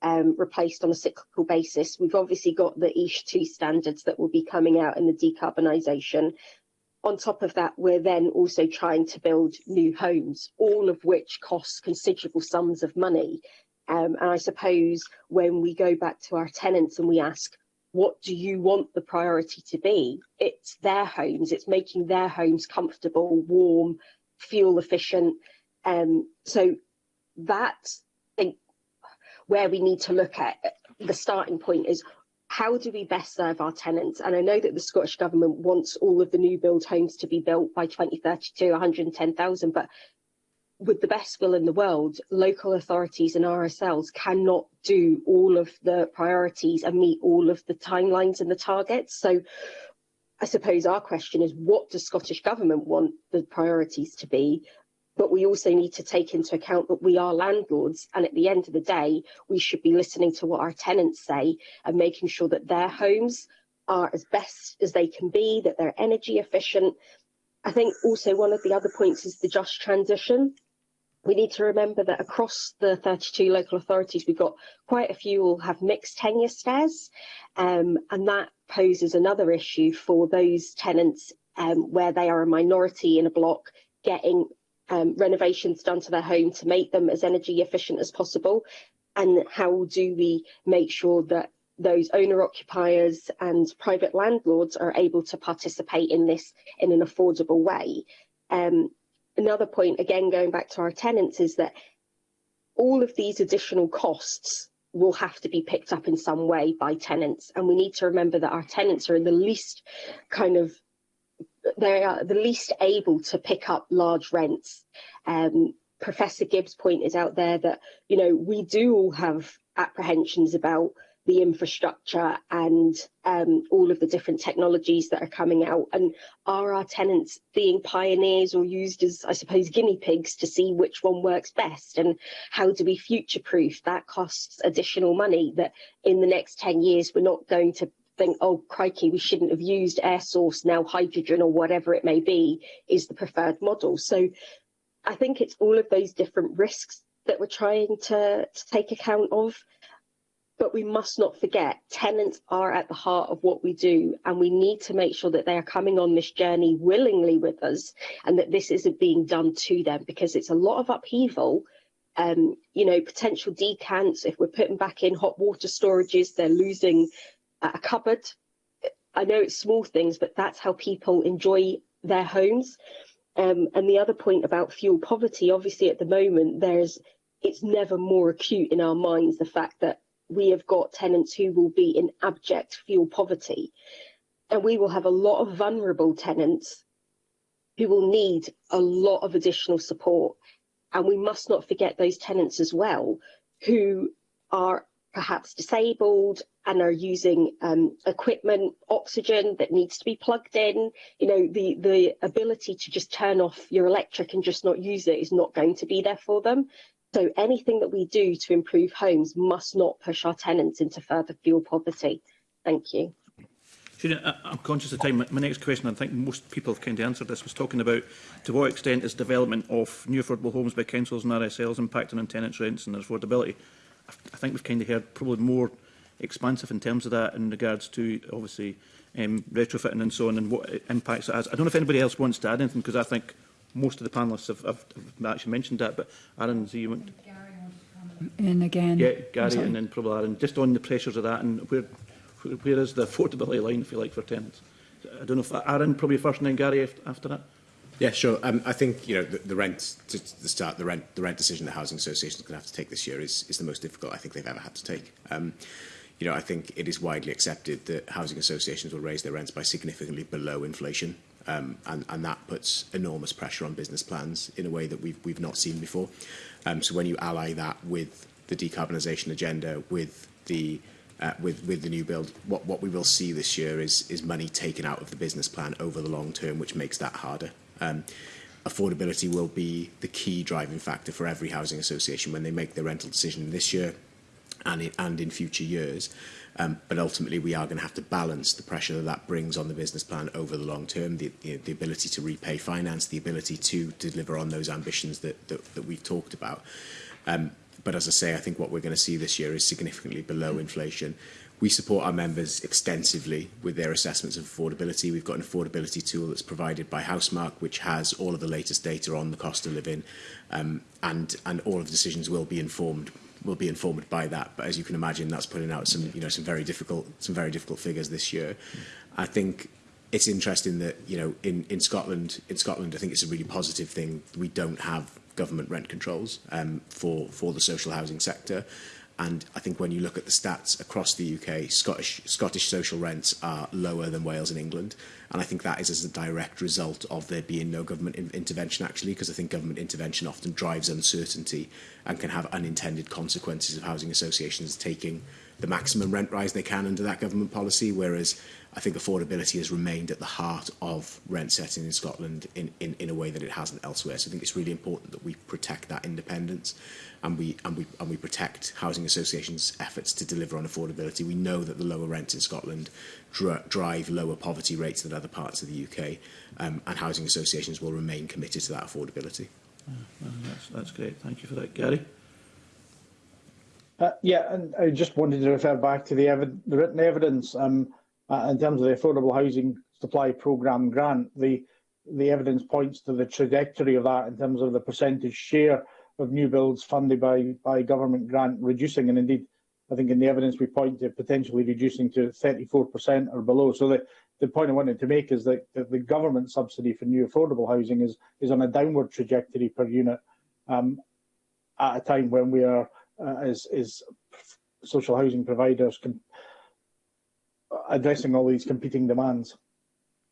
um, replaced on a cyclical basis. We've obviously got the ESH 2 standards that will be coming out in the decarbonisation on top of that, we're then also trying to build new homes, all of which costs considerable sums of money. Um, and I suppose when we go back to our tenants and we ask, what do you want the priority to be? It's their homes, it's making their homes comfortable, warm, fuel efficient. Um, so that's I think where we need to look at the starting point is how do we best serve our tenants? And I know that the Scottish Government wants all of the new build homes to be built by 2032, 110,000, but with the best will in the world, local authorities and RSLs cannot do all of the priorities and meet all of the timelines and the targets. So I suppose our question is what does Scottish Government want the priorities to be? But we also need to take into account that we are landlords and at the end of the day, we should be listening to what our tenants say and making sure that their homes are as best as they can be, that they're energy efficient. I think also one of the other points is the just transition we need to remember that across the 32 local authorities we've got quite a few will have mixed tenure stairs, um, and that poses another issue for those tenants um, where they are a minority in a block getting um, renovations done to their home to make them as energy efficient as possible and how do we make sure that those owner occupiers and private landlords are able to participate in this in an affordable way um, another point, again, going back to our tenants, is that all of these additional costs will have to be picked up in some way by tenants. And we need to remember that our tenants are in the least kind of they are the least able to pick up large rents. Um, Professor Gibbs' pointed out there that, you know, we do all have apprehensions about the infrastructure and um, all of the different technologies that are coming out? And are our tenants being pioneers or used as, I suppose, guinea pigs to see which one works best? And how do we future-proof? That costs additional money that in the next 10 years we're not going to think, oh, crikey, we shouldn't have used air source, now hydrogen or whatever it may be is the preferred model. So I think it's all of those different risks that we're trying to, to take account of But we must not forget, tenants are at the heart of what we do, and we need to make sure that they are coming on this journey willingly with us, and that this isn't being done to them, because it's a lot of upheaval um, you know, potential decants, if we're putting back in hot water storages, they're losing a cupboard. I know it's small things, but that's how people enjoy their homes. Um, and the other point about fuel poverty, obviously at the moment, there's it's never more acute in our minds, the fact that we have got tenants who will be in abject fuel poverty, and we will have a lot of vulnerable tenants who will need a lot of additional support. And we must not forget those tenants as well who are perhaps disabled and are using um, equipment, oxygen that needs to be plugged in. You know, the, the ability to just turn off your electric and just not use it is not going to be there for them. So anything that we do to improve homes must not push our tenants into further fuel poverty. Thank you. I'm conscious of time. My, my next question, I think most people have kind of answered this, was talking about to what extent is development of new affordable homes by councils and RSLs impacting on tenants' rents and their affordability. I, I think we've kind of heard probably more expansive in terms of that in regards to, obviously, um, retrofitting and so on and what impacts it has. I don't know if anybody else wants to add anything because I think most of the panelists have, have, actually mentioned that, but Aaron, do you want... In again... Yeah, Gary and then probably Aaron. Just on the pressures of that and where, where, is the affordability line, if you like, for tenants? I don't know if Aaron probably first and then Gary after that. Yeah, sure. Um, I think you know the, the rent to, to start the rent the rent decision the housing association is going to have to take this year is is the most difficult I think they've ever had to take. Um, you know, I think it is widely accepted that housing associations will raise their rents by significantly below inflation Um, and, and that puts enormous pressure on business plans in a way that we've, we've not seen before. Um, so when you ally that with the decarbonisation agenda, with the uh, with with the new build, what what we will see this year is is money taken out of the business plan over the long term, which makes that harder. Um, affordability will be the key driving factor for every housing association when they make their rental decision this year and in, and in future years. Um, but ultimately, we are going to have to balance the pressure that that brings on the business plan over the long term, the, the, the ability to repay finance, the ability to deliver on those ambitions that, that, that we've talked about. Um, but as I say, I think what we're going to see this year is significantly below inflation. We support our members extensively with their assessments of affordability. We've got an affordability tool that's provided by Housemark, which has all of the latest data on the cost of living, um, and, and all of the decisions will be informed will be informed by that. But as you can imagine, that's putting out some, you know, some very difficult, some very difficult figures this year. I think it's interesting that, you know, in, in Scotland, in Scotland, I think it's a really positive thing. We don't have government rent controls um, for, for the social housing sector. And I think when you look at the stats across the UK, Scottish, Scottish social rents are lower than Wales and England. And I think that is as a direct result of there being no government in intervention, actually, because I think government intervention often drives uncertainty and can have unintended consequences of housing associations taking the maximum rent rise they can under that government policy, whereas I think affordability has remained at the heart of rent setting in Scotland in, in, in a way that it hasn't elsewhere. So I think it's really important that we protect that independence and we, and we, and we protect housing associations' efforts to deliver on affordability. We know that the lower rents in Scotland dr drive lower poverty rates than other parts of the UK um, and housing associations will remain committed to that affordability. Oh, well, that's, that's great. Thank you for that, Gary. Uh, yeah, and I just wanted to refer back to the, evi the written evidence um, uh, in terms of the Affordable Housing Supply Programme grant. The, the evidence points to the trajectory of that in terms of the percentage share of new builds funded by, by government grant reducing, and indeed, I think in the evidence we point to potentially reducing to 34% or below. So the, the point I wanted to make is that, that the government subsidy for new affordable housing is, is on a downward trajectory per unit um, at a time when we are uh, is, is social housing providers addressing all these competing demands.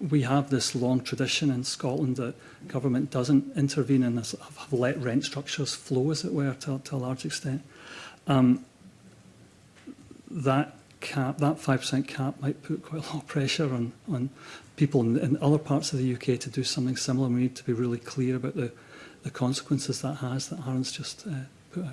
we have this long tradition in Scotland that government doesn't intervene and in have let rent structures flow, as it were, to, to a large extent. Um, that cap, that 5% cap might put quite a lot of pressure on, on people in, in other parts of the UK to do something similar. We need to be really clear about the, the consequences that has that Aaron's just uh, put out.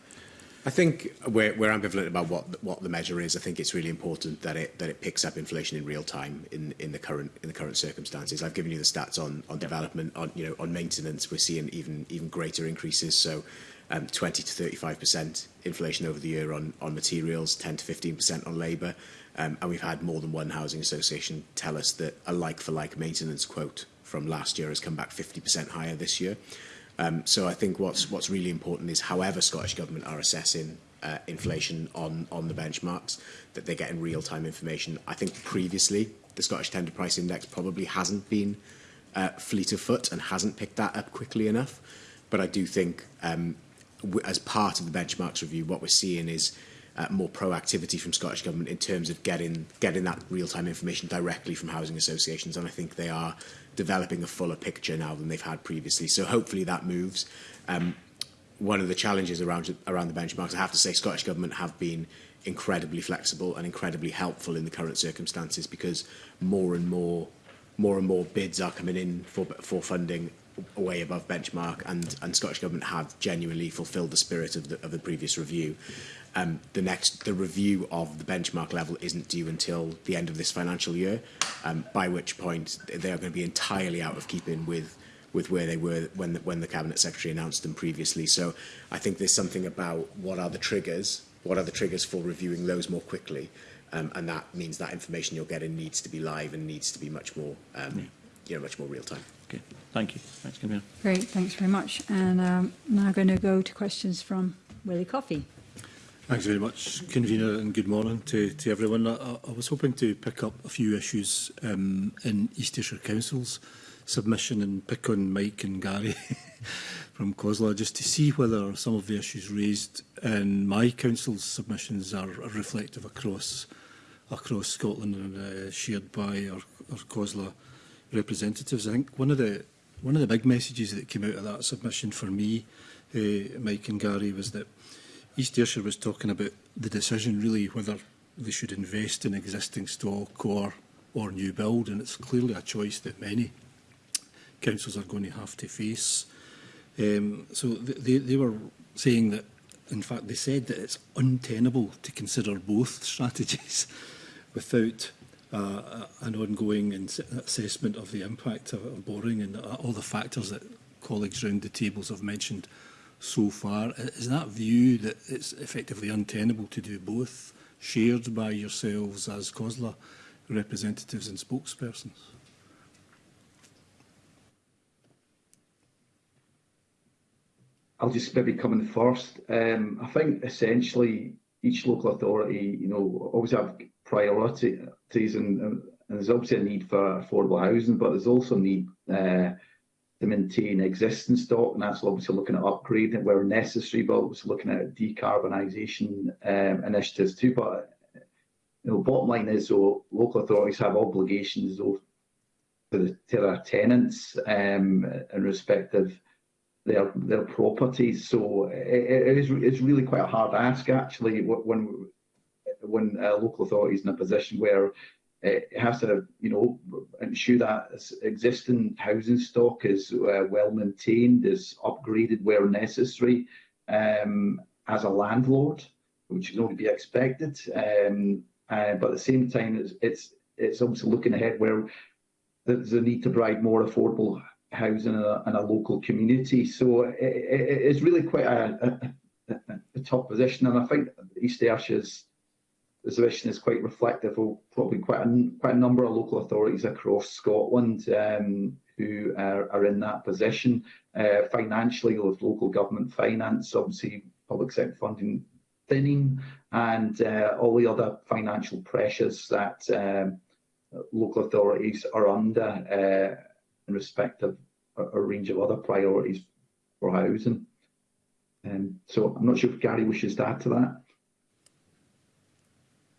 I think we're, we're ambivalent about what what the measure is. I think it's really important that it that it picks up inflation in real time in in the current in the current circumstances. I've given you the stats on on development, on you know on maintenance. We're seeing even even greater increases. So. Um, 20 to 35% inflation over the year on, on materials, 10 to 15% on labour. Um, and we've had more than one housing association tell us that a like-for-like -like maintenance quote from last year has come back 50% higher this year. Um, so I think what's what's really important is, however Scottish Government are assessing uh, inflation on on the benchmarks, that they're getting real time information. I think previously the Scottish Tender Price Index probably hasn't been uh, fleet of foot and hasn't picked that up quickly enough. But I do think, um, as part of the benchmarks review, what we're seeing is uh, more proactivity from Scottish government in terms of getting getting that real time information directly from housing associations, and I think they are developing a fuller picture now than they've had previously. So hopefully that moves. Um, one of the challenges around around the benchmarks, I have to say, Scottish Government have been incredibly flexible and incredibly helpful in the current circumstances because more and more more and more bids are coming in for for funding way above benchmark and and Scottish Government have genuinely fulfilled the spirit of the, of the previous review um, the next the review of the benchmark level isn't due until the end of this financial year, um, by which point they are going to be entirely out of keeping with with where they were when the, when the cabinet secretary announced them previously. So I think there's something about what are the triggers, what are the triggers for reviewing those more quickly, um, and that means that information you're getting needs to be live and needs to be much more um, yeah. you know much more real time. Okay, thank you. Thanks, Camille. Great, thanks very much. And um, now I'm going to go to questions from Willie Coffey. Thanks very much, Convener, and good morning to, to everyone. I, I was hoping to pick up a few issues um, in East Ayrshire Council's submission and pick on Mike and Gary from COSLA just to see whether some of the issues raised in my council's submissions are, are reflective across across Scotland and uh, shared by our, our COSLA representatives. I think one of the one of the big messages that came out of that submission for me, uh, Mike and Gary, was that East Ayrshire was talking about the decision really whether they should invest in existing stock or or new build and it's clearly a choice that many councils are going to have to face. Um, so they, they were saying that, in fact, they said that it's untenable to consider both strategies without uh, an ongoing assessment of the impact of, of borrowing and uh, all the factors that colleagues round the tables have mentioned so far. Is that view that it's effectively untenable to do both shared by yourselves as COSLA representatives and spokespersons? I'll just maybe come in first. Um, I think essentially each local authority, you know, always have priorities and, and there's obviously a need for affordable housing, but there's also a need uh, to maintain existing stock, and that's obviously looking at upgrading where necessary, but also looking at decarbonisation um, initiatives too. But you know, bottom line is, so local authorities have obligations though, to, the, their tenants um, in respect of their their properties. So it is it's really quite a hard ask actually when when uh, local authorities in a position where it has to, you know, ensure that existing housing stock is uh, well maintained, is upgraded where necessary um, as a landlord, which is only to be expected. Um, uh, but at the same time, it's, it's, it's obviously looking ahead where there's a need to provide more affordable housing in a, in a local community. So it, it, it's really quite a, a, a tough position. And I think East Ayrshire is exhibition is quite reflective of probably quite a, quite a number of local authorities across Scotland um, who are, are, in that position. Uh, financially, with local government finance, obviously public sector funding thinning, and uh, all the other financial pressures that um, local authorities are under uh, in respect of a, a, range of other priorities for housing. Um, so I'm not sure if Gary wishes to add to that.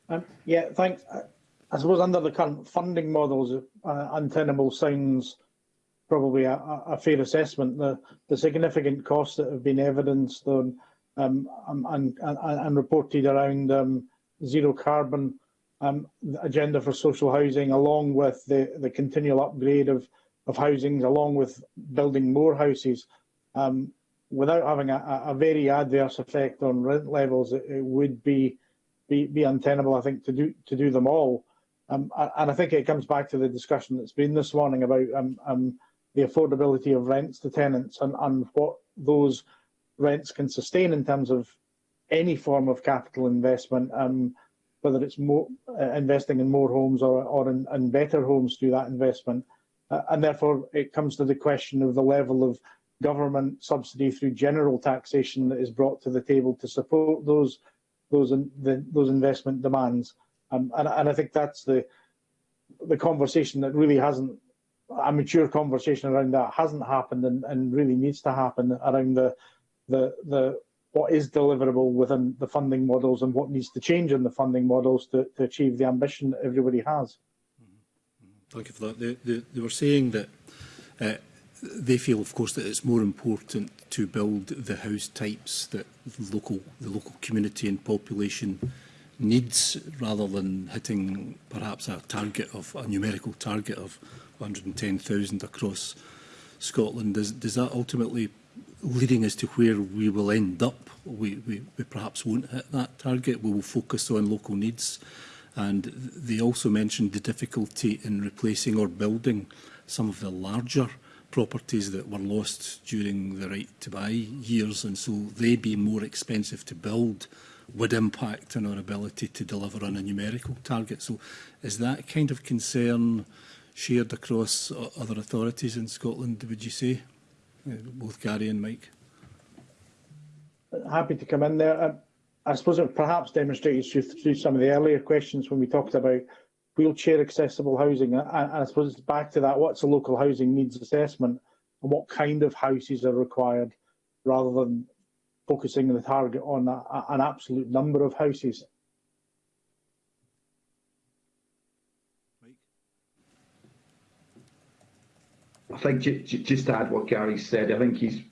Um, yeah, thanks. Uh, I suppose under the current funding models, uh, untenable sounds probably a, a fair assessment. The, the, significant costs that have been evidenced on um, um, and, and, and, reported around um, zero carbon um, agenda for social housing, along with the, the continual upgrade of, of housings, along with building more houses, um, without having a, a, very adverse effect on rent levels, it, it would be be, be untenable, I think, to do to do them all. Um, and I think it comes back to the discussion that's been this morning about um, um, the affordability of rents to tenants and, and what those rents can sustain in terms of any form of capital investment, um, whether it's more, uh, investing in more homes or, or in, in better homes through that investment. Uh, and therefore, it comes to the question of the level of government subsidy through general taxation that is brought to the table to support those those in, the, those investment demands. Um, and, and I think that's the the conversation that really hasn't a mature conversation around that hasn't happened and, and really needs to happen around the the the what is deliverable within the funding models and what needs to change in the funding models to, to achieve the ambition that everybody has. Mm-hmm. Mm-hmm. Thank you for that. They, they, they were saying that uh, they feel, of course, that it's more important to build the house types that the local, the local community and population needs rather than hitting perhaps a target of a numerical target of 110,000 across Scotland. Is, does that ultimately leading us to where we will end up? We, we, we perhaps won't hit that target. We will focus on local needs. And they also mentioned the difficulty in replacing or building some of the larger properties that were lost during the right to buy years and so they being more expensive to build would impact on our ability to deliver on a numerical target. So is that kind of concern shared across other authorities in Scotland, would you say? Uh, both Gary and Mike. Happy to come in there. Uh, I, suppose it perhaps demonstrated through some of the earlier questions when we talked about wheelchair accessible housing. And I suppose it's back to that, what's a local housing needs assessment and what kind of houses are required rather than focusing the target on a, an absolute number of houses. I think just to add what Gary said, I think he's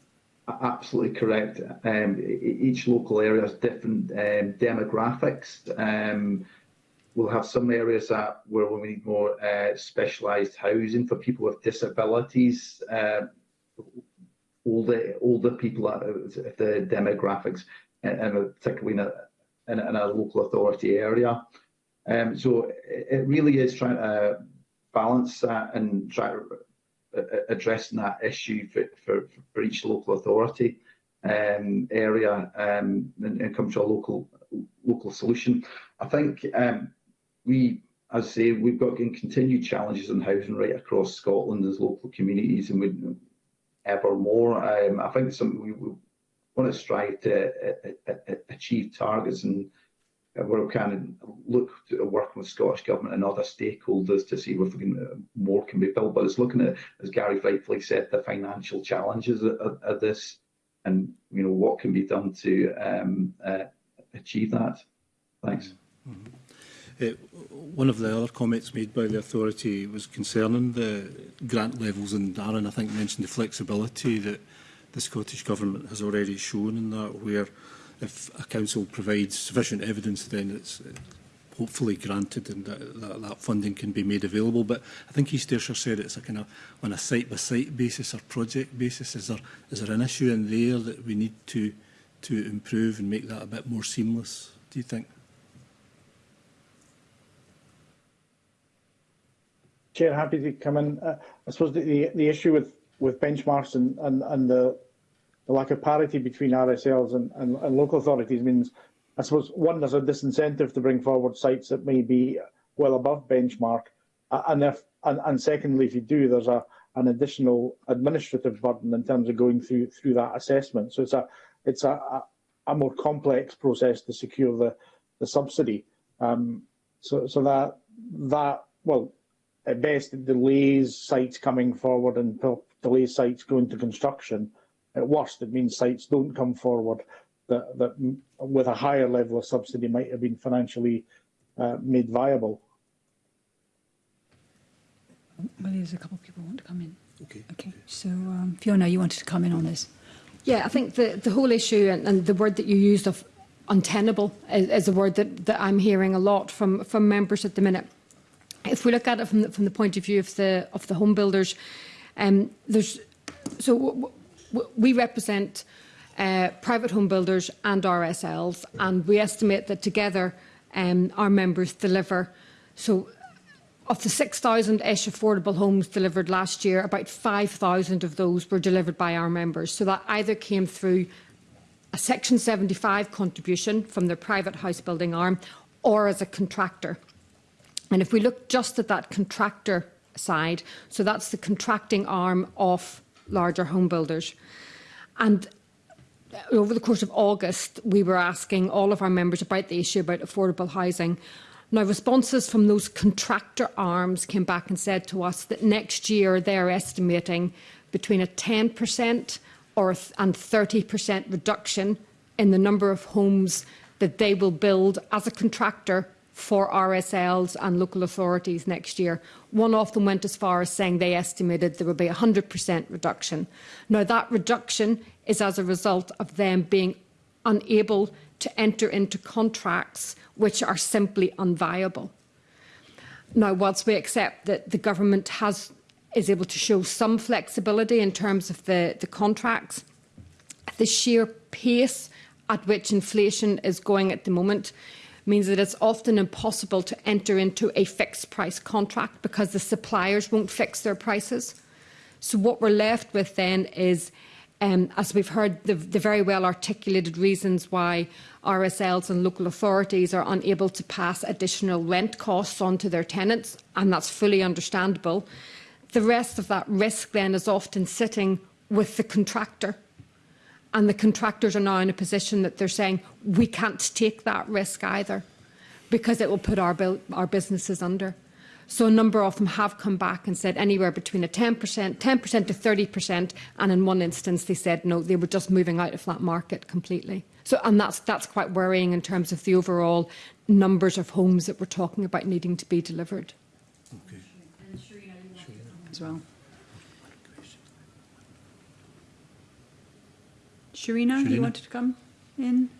absolutely correct. Um, each local area has different um, demographics. Um, We'll have some areas that where we need more uh, specialized housing for people with disabilities, uh, older older people, at the demographics, and, and particularly in a, in a, in a local authority area. Um, so it really is trying to balance that and try to uh, addressing that issue for, for, for each local authority um, area um, and, and come to a local local solution. I think um, we, as I say, we've got continued challenges on housing right across Scotland as local communities, and with ever more. Um, I think some we, we want to strive to uh uh, uh, uh, achieve targets and uh, we're kind of look to uh, working with Scottish Government and other stakeholders to see if we can, uh, more can be built. But it's looking at, as Gary rightfully said, the financial challenges of, of this and you know what can be done to um, uh, achieve that. Thanks. Mm -hmm. Uh, one of the other comments made by the authority was concerning the grant levels, and Darren, I think, mentioned the flexibility that the Scottish Government has already shown in that, where if a council provides sufficient evidence, then it's uh, hopefully granted and that, that, that funding can be made available. But I think East Ayrshire said it's a kind of on a site-by-site -site basis or project basis. Is there, is there an issue in there that we need to, to improve and make that a bit more seamless, do you think? Chair, happy to come in. Uh, I suppose the, the, the issue with, with benchmarks and, and, and the, the lack of parity between RSLs and, and, and local authorities means, I suppose, one, there's a disincentive to bring forward sites that may be well above benchmark, and, if, and, and secondly, if you do, there's a, an additional administrative burden in terms of going through through that assessment. So it's a it's a, a, more complex process to secure the, the subsidy. Um, so so that that well at best it delays sites coming forward and delays sites going to construction. At worst, it means sites don't come forward that, that with a higher level of subsidy might have been financially uh, made viable. Well, there's a couple of people want to come in. Okay. Okay. So, um, Fiona, you wanted to come in on this. Yeah, I think the, the whole issue and, and the word that you used of untenable is, uh, is a word that, that I'm hearing a lot from, from members at the minute. if we look at it from the, from the point of view of the of the home builders, um, there's so we represent uh, private home builders and RSLs, and we estimate that together um, our members deliver. So, of the 6,000-ish affordable homes delivered last year, about 5,000 of those were delivered by our members. So that either came through a Section 75 contribution from their private house building arm, or as a contractor. And if we look just at that contractor side, so that's the contracting arm of larger home builders. And uh, over the course of August, we were asking all of our members about the issue about affordable housing. Now, responses from those contractor arms came back and said to us that next year they're estimating between a 10% or and 30% reduction in the number of homes that they will build as a contractor for RSLs and local authorities next year. One of them went as far as saying they estimated there would be a 100% reduction. Now, that reduction is as a result of them being unable to enter into contracts which are simply unviable. Now, whilst we accept that the government has is able to show some flexibility in terms of the, the contracts, the sheer pace at which inflation is going at the moment means that it's often impossible to enter into a fixed price contract because the suppliers won't fix their prices. So what we're left with then is, um, as we've heard, the, the very well articulated reasons why RSLs and local authorities are unable to pass additional rent costs onto their tenants, and that's fully understandable. The rest of that risk then is often sitting with the contractor and the contractors are now in a position that they're saying we can't take that risk either because it will put our, our businesses under. So a number of them have come back and said anywhere between a 10%, 10% to 30%, and in one instance they said no, they were just moving out of that market completely. So and that's that's quite worrying in terms of the overall numbers of homes that we're talking about needing to be delivered. Okay. As well. Sharina, you wanted to come in?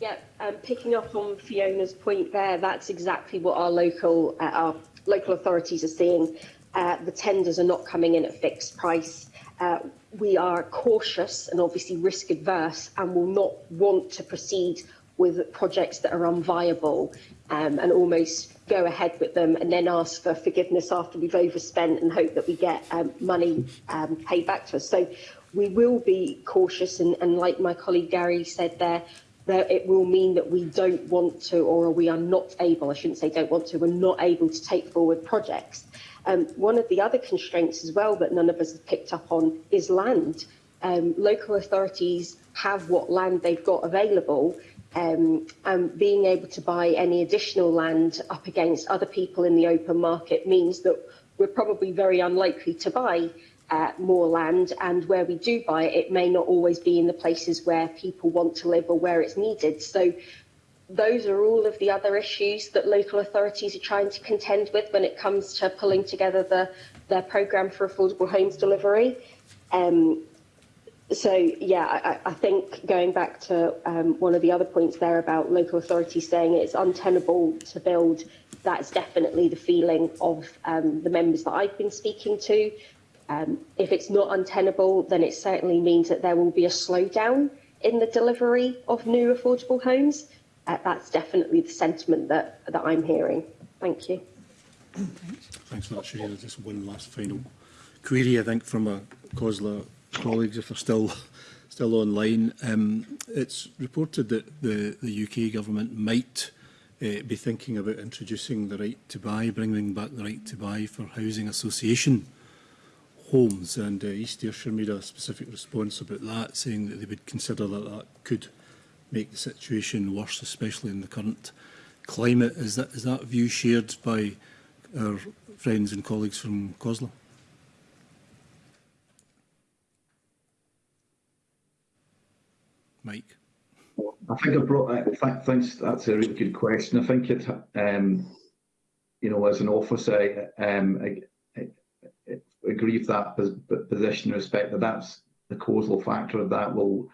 Yeah, um, picking up on Fiona's point there, that's exactly what our local uh, our local authorities are seeing. Uh, the tenders are not coming in at fixed price. Uh, we are cautious and obviously risk adverse and will not want to proceed with projects that are unviable um, and almost go ahead with them and then ask for forgiveness after we've overspent and hope that we get um, money um, paid back to us. So we will be cautious and, and like my colleague Gary said there, that it will mean that we don't want to or we are not able, I shouldn't say don't want to, we're not able to take forward projects. Um, one of the other constraints as well that none of us have picked up on is land. Um, local authorities have what land they've got available um, and being able to buy any additional land up against other people in the open market means that we're probably very unlikely to buy uh, more land and where we do buy it, it may not always be in the places where people want to live or where it's needed. So those are all of the other issues that local authorities are trying to contend with when it comes to pulling together the, their programme for affordable homes delivery. Um, so, yeah, I, I, think going back to um, one of the other points there about local authorities saying it's untenable to build, that's definitely the feeling of um, the members that I've been speaking to. Um, if it's not untenable, then it certainly means that there will be a slowdown in the delivery of new affordable homes. Uh, that's definitely the sentiment that, that I'm hearing. Thank you. Thanks for that, Sharina. Just one last final query, I think, from our COSLA colleagues, if they're still still online. Um, it's reported that the, the UK government might uh, be thinking about introducing the right to buy, bringing back the right to buy for housing association homes. And uh, East Ayrshire made a specific response about that, saying that they would consider that that could make the situation worse, especially in the current climate. Is that, is that view shared by our friends and colleagues from COSLAR? Mike? I think I brought that. Th thanks. That's a really good question. I think it, um, you know, as an officer, um, agree with that position in respect that that's the causal factor of that will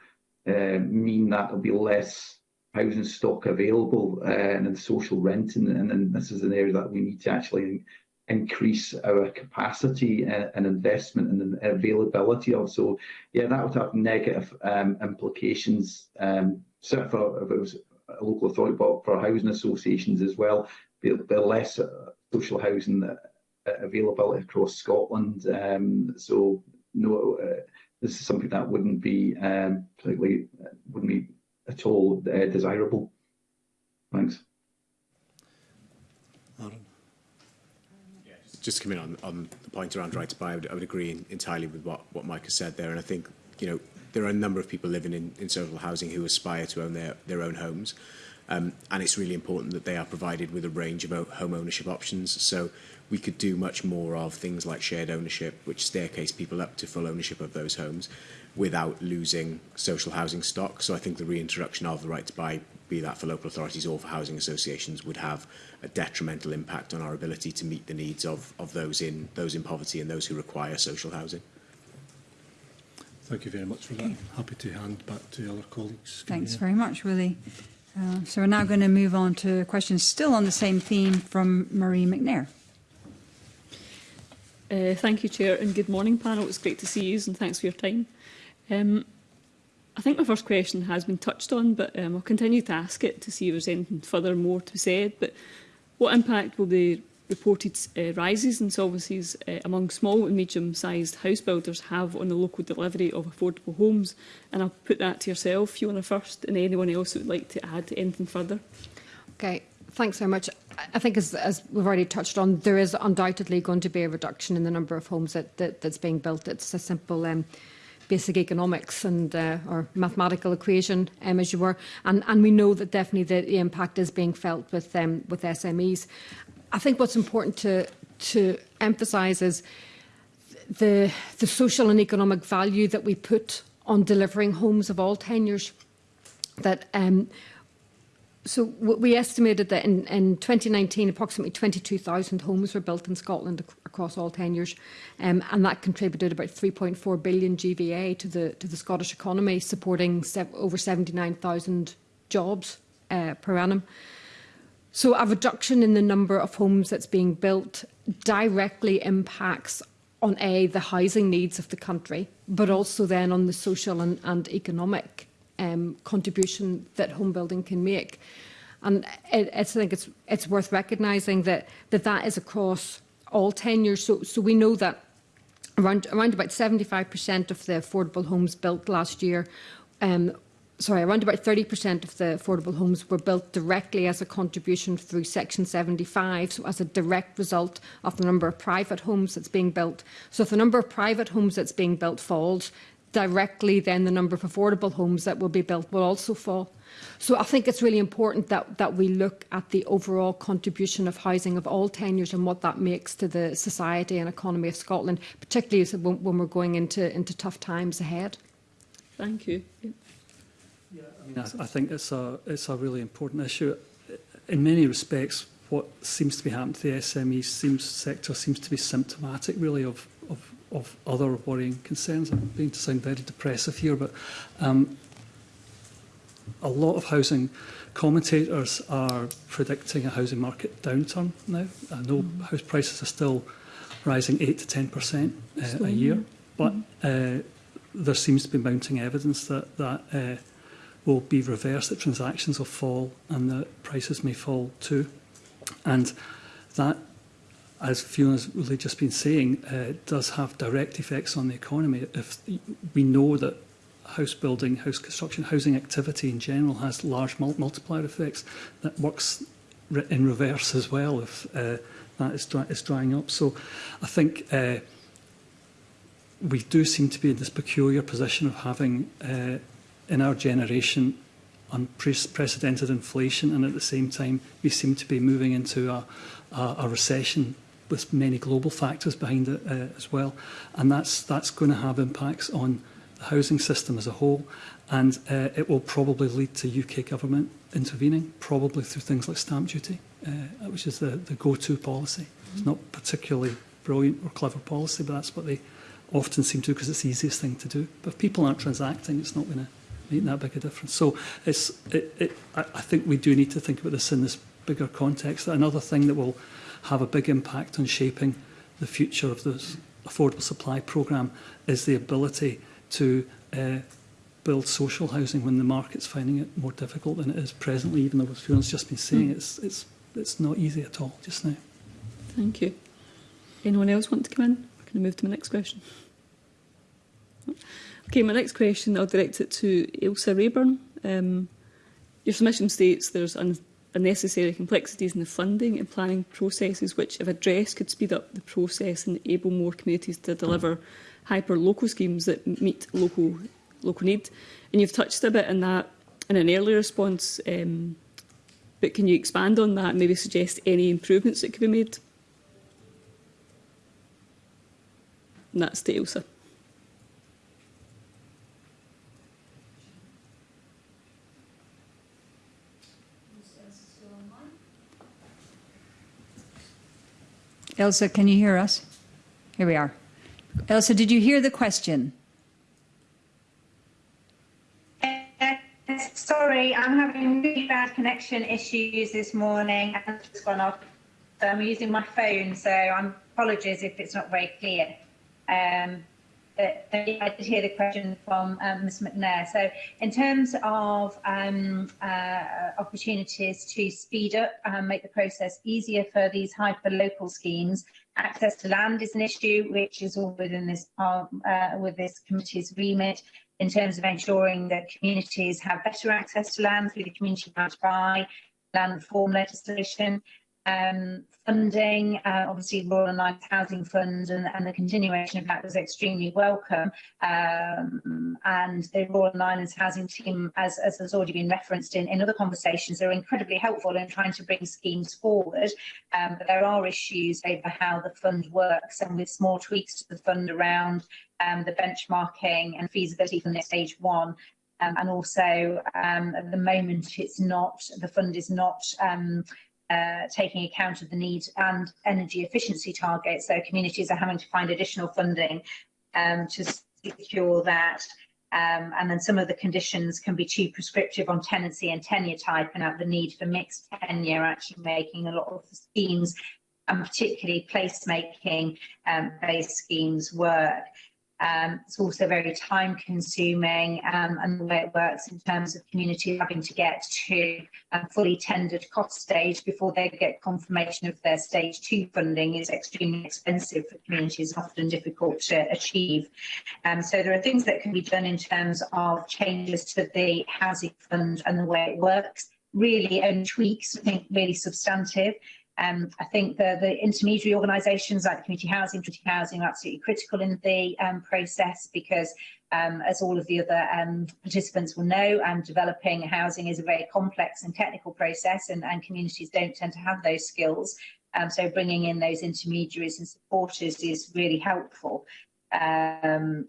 uh, mean that there'll be less housing stock available uh, and social rent and, and, and this is an area that we need to actually increase our capacity uh, and, investment and the availability of. So yeah, that would have negative um, implications, um, certainly for if it was a local authority, but for housing associations as well, be, be less uh, social housing that uh, available across Scotland. Um, so no, uh, this is something that wouldn't be um, particularly uh, wouldn't be at all uh, desirable. Thanks. Aaron. Just coming on on the point around right to buy, I would, I would agree entirely with what what Mike has said there, and I think you know there are a number of people living in, in social housing who aspire to own their, their own homes. Um, and it's really important that they are provided with a range of home ownership options. So we could do much more of things like shared ownership, which staircase people up to full ownership of those homes without losing social housing stock. So I think the reintroduction of the right to buy, be that for local authorities or for housing associations, would have a detrimental impact on our ability to meet the needs of, of those in those in poverty and those who require social housing. Thank you very much for that. Happy to hand back to other colleagues. Thanks very much, Willie. Uh, so we're now going to move on to questions still on the same theme from Marie McNair. Uh, thank you, Chair, and good morning, panel. It's great to see you, and thanks for your time. Um, I think my first question has been touched on, but um, I'll continue to ask it to see if there's anything further more to be said. But what impact will the reported uh, rises in solvencies uh, among small and medium-sized house builders have on the local delivery of affordable homes. And I'll put that to yourself, Fiona, first, and anyone else who would like to add anything further. Okay, thanks very much. I think, as, as we've already touched on, there is undoubtedly going to be a reduction in the number of homes that, that that's being built. It's a simple um, basic economics and uh, or mathematical equation, um, as you were, and and we know that definitely the, the impact is being felt with um, with SMEs, I think what's important to, to emphasise is the, the social and economic value that we put on delivering homes of all tenures. That um, so we estimated that in, in 2019, approximately 22,000 homes were built in Scotland ac across all tenures, um, and that contributed about 3.4 billion GVA to the to the Scottish economy, supporting se over 79,000 jobs uh, per annum. So a reduction in the number of homes that's being built directly impacts on A, the housing needs of the country, but also then on the social and, and economic um, contribution that home building can make. And it, I think it's, it's worth recognising that, that that is across all tenures. So, so we know that around, around about 75% of the affordable homes built last year um, sorry, around about 30% of the affordable homes were built directly as a contribution through Section 75, so as a direct result of the number of private homes that's being built. So if the number of private homes that's being built falls, directly then the number of affordable homes that will be built will also fall. So I think it's really important that, that we look at the overall contribution of housing of all tenures and what that makes to the society and economy of Scotland, particularly when, when we're going into, into tough times ahead. Thank you. Yeah, I, mean, I, I think it's a, it's a really important issue. In many respects, what seems to be happening to the SME seems, sector seems to be symptomatic, really, of, of, of other worrying concerns. I'm beginning to sound very depressive here, but um, a lot of housing commentators are predicting a housing market downturn now. I know mm. house prices are still rising 8 to 10% uh, a year, but mm-hmm. uh, there seems to be mounting evidence that, that uh, will be reversed, that transactions will fall and the prices may fall too. And that, as Fiona's really just been saying, uh, does have direct effects on the economy. If we know that house building, house construction, housing activity in general has large mul multiplier effects, that works re in reverse as well if uh, that is, dry is drying up. So I think uh, we do seem to be in this peculiar position of having uh, in our generation unprecedented inflation and at the same time we seem to be moving into a, a, a recession with many global factors behind it uh, as well and that's that's going to have impacts on the housing system as a whole and uh, it will probably lead to UK government intervening probably through things like stamp duty uh, which is the the go-to policy it's not particularly brilliant or clever policy but that's what they often seem to because it's the easiest thing to do but if people aren't transacting it's not going to make that big a difference. So it's, it, it, I, I think we do need to think about this in this bigger context. Another thing that will have a big impact on shaping the future of this affordable supply programme is the ability to uh, build social housing when the market's finding it more difficult than it is presently, even though Fiona's just been saying, hmm. it's, it's, it's not easy at all just now. Thank you. Anyone else want to come in? We're going to move to my next question. Okay, my next question, I'll direct it to Ilsa Rayburn. Um, your submission states there's un unnecessary complexities in the funding and planning processes which, if addressed, could speed up the process and enable more communities to deliver hyper-local schemes that meet local local need. And you've touched a bit on that in an earlier response, um, but can you expand on that and maybe suggest any improvements that could be made? And that's to Elsa. Elsa, can you hear us? Here we are. Elsa, did you hear the question? Sorry, I'm having really bad connection issues this morning it's gone off. So I'm using my phone, so I'm apologies if it's not very clear. Um, I did hear the question from um, Ms McNair. So in terms of um, uh, opportunities to speed up and make the process easier for these hyper-local schemes, access to land is an issue which is all within this um, uh, with this committee's remit in terms of ensuring that communities have better access to land through the community right buy land reform legislation um, funding, uh, obviously Royal and Life Housing Fund and, and, the continuation of that was extremely welcome. Um, and the Royal and Islands Housing Team, as, as has already been referenced in, in other conversations, are incredibly helpful in trying to bring schemes forward. Um, but there are issues over how the fund works and with small tweaks to the fund around um, the benchmarking and feasibility from stage one um, and also um, at the moment it's not the fund is not um, uh, taking account of the needs and energy efficiency targets. So communities are having to find additional funding um, to secure that. Um, and then some of the conditions can be too prescriptive on tenancy and tenure type and have the need for mixed tenure actually making a lot of the schemes and particularly placemaking um, based schemes work. Um, it's also very time consuming um, and the way it works in terms of community having to get to a fully tendered cost stage before they get confirmation of their stage two funding is extremely expensive for communities, often difficult to achieve. Um, so there are things that can be done in terms of changes to the housing fund and the way it works really and tweaks, I think really substantive Um, I think the, the intermediary organisations like the Community Housing, Community Housing are absolutely critical in the um, process because, um, as all of the other um, participants will know, um, developing housing is a very complex and technical process and, and communities don't tend to have those skills. Um, so bringing in those intermediaries and supporters is really helpful um,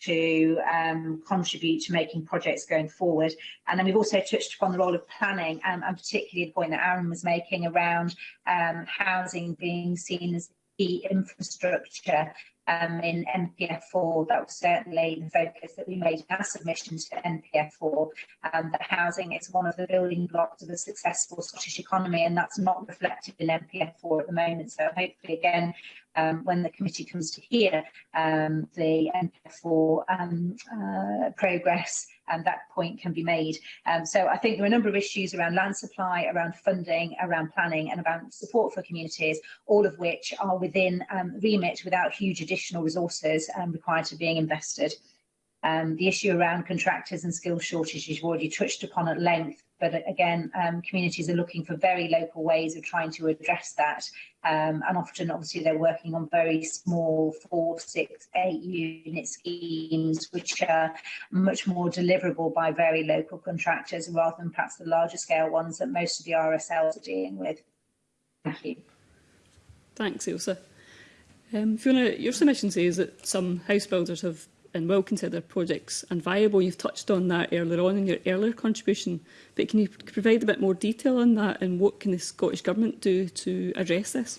to um, contribute to making projects going forward. And then we've also touched upon the role of planning, um, and particularly the point that Aaron was making around um, housing being seen as the infrastructure um, in NPF4, that was certainly the focus that we made in our submission to NPF4, um, that housing is one of the building blocks of a successful Scottish economy, and that's not reflected in NPF4 at the moment. So hopefully, again, um, when the committee comes to hear um, the NPF4 um, uh, progress, and that point can be made. Um, so I think there are a number of issues around land supply, around funding, around planning and about support for communities, all of which are within um, remit without huge additional resources um, required to being invested. Um, the issue around contractors and skill shortages you've already touched upon at length, But uh, again, um, communities are looking for very local ways of trying to address that. Um, and often, obviously, they're working on very small four, six, eight unit schemes, which are much more deliverable by very local contractors rather than perhaps the larger scale ones that most of the RSLs are dealing with. Thank you. Thanks, Ilsa. Um, Fiona, your submission says that some house builders have and well consider projects. And viable, you've touched on that earlier on in your earlier contribution, but can you provide a bit more detail on that and what can the Scottish Government do to address this?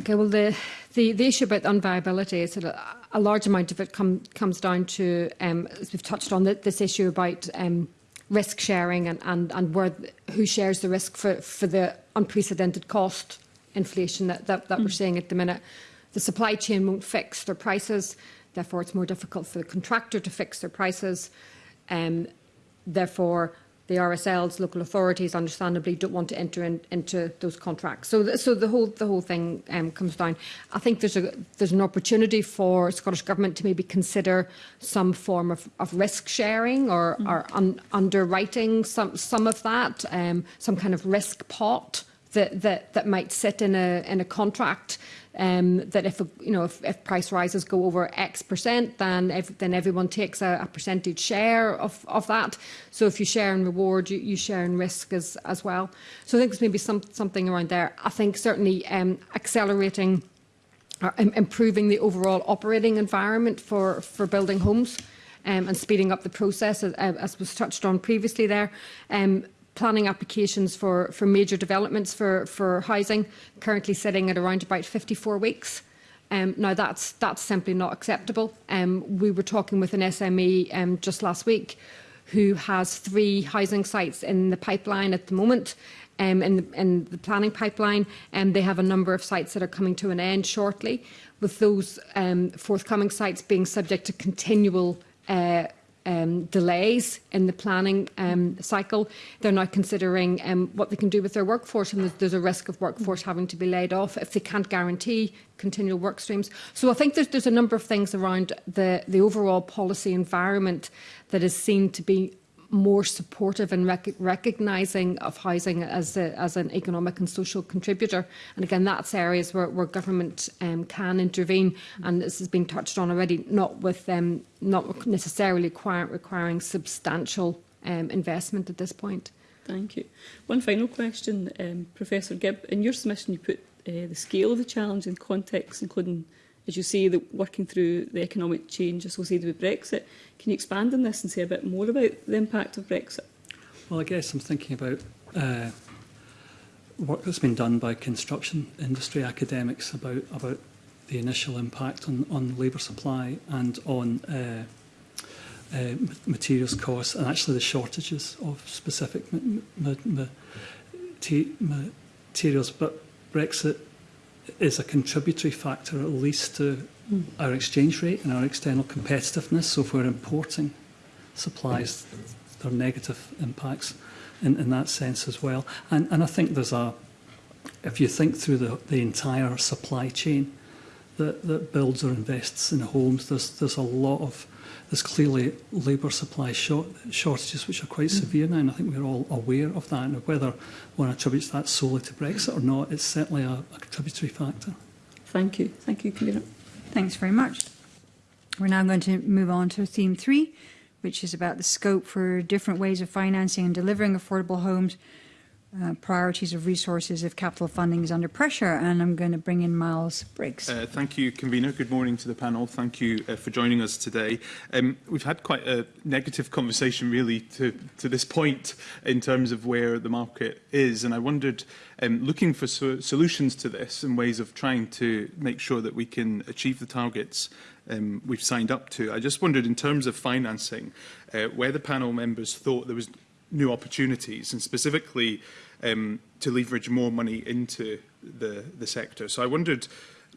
Okay, well, the, the, the issue about unviability is that a large amount of it come, comes down to, um, as we've touched on, this issue about um, risk sharing and, and, and where, who shares the risk for, for the unprecedented cost inflation that, that, that mm. we're seeing at the minute. The supply chain won't fix their prices. Therefore, it's more difficult for the contractor to fix their prices. Um, therefore, the RSLs, local authorities, understandably, don't want to enter in, into those contracts. So, the, so the whole the whole thing um, comes down. I think there's a there's an opportunity for Scottish Government to maybe consider some form of, of risk sharing or, mm. or un, underwriting some some of that, um, some kind of risk pot that that that might sit in a in a contract um, that if, you know, if, if price rises go over X percent, then, ev then everyone takes a, a percentage share of, of that. So if you share in reward, you, you share in risk as, as well. So I think there's maybe some, something around there. I think certainly um, accelerating or improving the overall operating environment for, for building homes um, and speeding up the process, as, as was touched on previously there. Um, planning applications for, for major developments for, for housing, currently sitting at around about 54 weeks. Um, now, that's, that's simply not acceptable. Um, we were talking with an SME um, just last week who has three housing sites in the pipeline at the moment, um, in, the, in the planning pipeline, and they have a number of sites that are coming to an end shortly, with those um, forthcoming sites being subject to continual uh, um, delays in the planning um, cycle. They're now considering um, what they can do with their workforce and there's, there's a risk of workforce having to be laid off if they can't guarantee continual work streams. So I think there's, there's a number of things around the, the overall policy environment that is seen to be more supportive and rec recognising of housing as, a, as an economic and social contributor. And again, that's areas where, where government um, can intervene. And this has been touched on already, not with um, not necessarily require, requiring substantial um, investment at this point. Thank you. One final question, um, Professor Gibb. In your submission, you put uh, the scale of the challenge in context, including as you say, the, working through the economic change associated with Brexit. Can you expand on this and say a bit more about the impact of Brexit? Well, I guess I'm thinking about uh, work that's been done by construction industry academics about about the initial impact on, on labour supply and on uh, uh, materials costs and actually the shortages of specific materials. But Brexit is a contributory factor at least to mm. our exchange rate and our external competitiveness. So if we're importing supplies, there are negative impacts in, in that sense as well. And, and I think there's a, if you think through the, the entire supply chain that, that builds or invests in homes, there's, there's a lot of There's clearly labour supply short, shortages which are quite mm. severe now, and I think we're all aware of that. And whether one attributes that solely to Brexit or not, it's certainly a, a contributory factor. Thank you. Thank you, Kira. Thanks very much. We're now going to move on to theme three, which is about the scope for different ways of financing and delivering affordable homes uh, priorities of resources if capital funding is under pressure. And I'm going to bring in Miles Briggs. Uh, thank you, Convener. Good morning to the panel. Thank you uh, for joining us today. Um, we've had quite a negative conversation, really, to, to this point in terms of where the market is. And I wondered, um, looking for so solutions to this and ways of trying to make sure that we can achieve the targets um, we've signed up to. I just wondered, in terms of financing, uh, where the panel members thought there was new opportunities and specifically um, to leverage more money into the, the sector. So I wondered,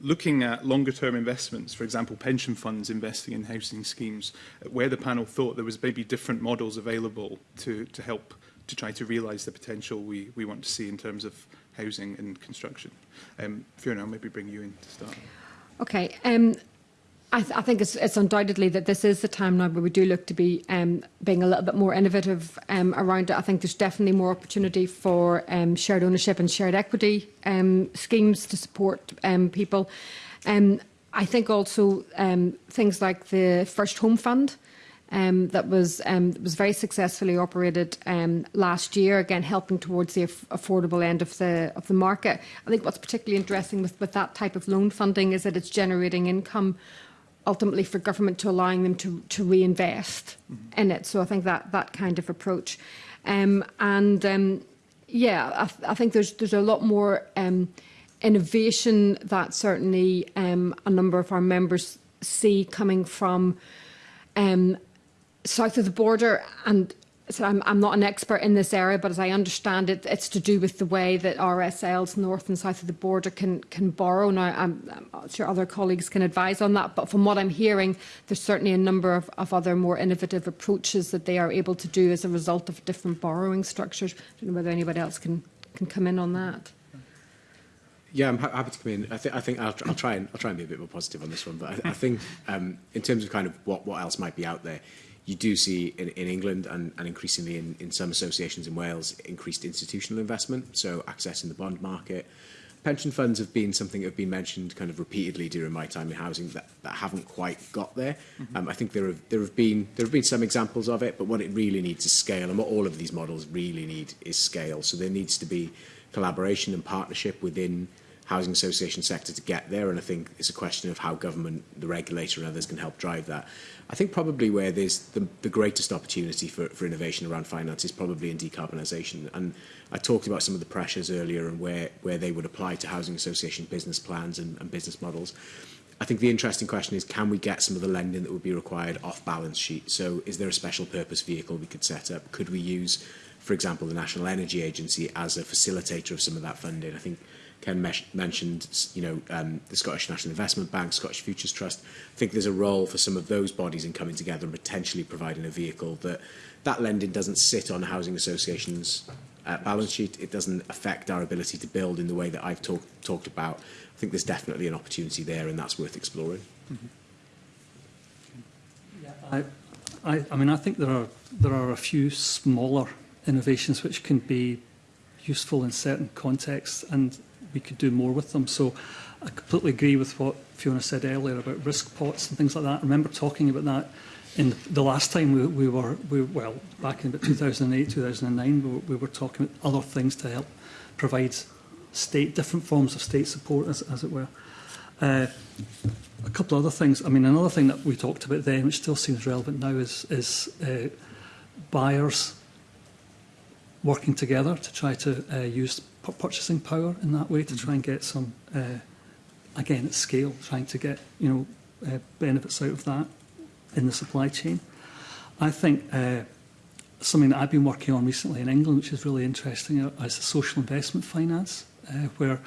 looking at longer term investments, for example, pension funds investing in housing schemes, where the panel thought there was maybe different models available to, to help to try to realise the potential we, we want to see in terms of housing and construction. Um, Fiona, I'll maybe bring you in to start. Okay. Um, I, th I, think it's, it's, undoubtedly that this is the time now where we do look to be um, being a little bit more innovative um, around it. I think there's definitely more opportunity for um, shared ownership and shared equity um, schemes to support um, people. Um, I think also things like the First Home Fund. that was was very successfully operated last year. Again, helping towards the af affordable end of the of the market. I think what's particularly interesting with, with that type of loan funding is that it's generating income ultimately for government to allowing them to, to reinvest mm -hmm. in it. So I think that, that kind of approach. Um, and um, yeah, I, th I think there's, there's a lot more um, innovation that certainly um, a number of our members see coming from um, south of the border and so I'm, I'm not an expert in this area, but as I understand it, it's to do with the way that RSLs north and south of the border can can borrow. Now, I'm, I'm sure other colleagues can advise on that, but from what I'm hearing, there's certainly a number of, of other more innovative approaches that they are able to do as a result of different borrowing structures. I don't know whether anybody else can, can come in on that. Yeah, I'm happy to come in. I, th I think I'll, tr I'll try and I'll try and be a bit more positive on this one. But I, I think um, in terms of kind of what what else might be out there, you do see in, in England and, and increasingly in, in some associations in Wales increased institutional investment, so accessing the bond market. Pension funds have been something that have been mentioned kind of repeatedly during my time in housing that, that haven't quite got there. Mm -hmm. um, I think there have, there, have been, there have been some examples of it, but what it really needs is scale, and what all of these models really need is scale. So there needs to be collaboration and partnership within housing association sector to get there. And I think it's a question of how government, the regulator and others can help drive that. I think probably where there's the, the greatest opportunity for, for innovation around finance is probably in decarbonisation. And I talked about some of the pressures earlier and where, where they would apply to housing association business plans and, and business models. I think the interesting question is, can we get some of the lending that would be required off balance sheet? So is there a special purpose vehicle we could set up? Could we use, for example, the National Energy Agency as a facilitator of some of that funding? I think Ken mentioned, you know, um, the Scottish National Investment Bank, Scottish Futures Trust. I think there's a role for some of those bodies in coming together and potentially providing a vehicle that that lending doesn't sit on housing associations uh, balance sheet. It doesn't affect our ability to build in the way that I've talk, talked about. I think there's definitely an opportunity there and that's worth exploring. Mm -hmm. yeah, I, I, I mean, I think there are, there are a few smaller innovations which can be useful in certain contexts and we could do more with them. So I completely agree with what Fiona said earlier about risk pots and things like that. I remember talking about that in the last time we, we were, we, well, back in about 2008, 2009, we, we were talking about other things to help provide state, different forms of state support, as, as it were. Uh, a couple of other things. I mean, another thing that we talked about then, which still seems relevant now, is, is uh, buyers working together to try to uh, use purchasing power in that way to mm-hmm. try and get some, uh, again, at scale, trying to get, you know, uh, benefits out of that in the supply chain. I think uh, something that I've been working on recently in England, which is really interesting, uh, is the social investment finance, uh, where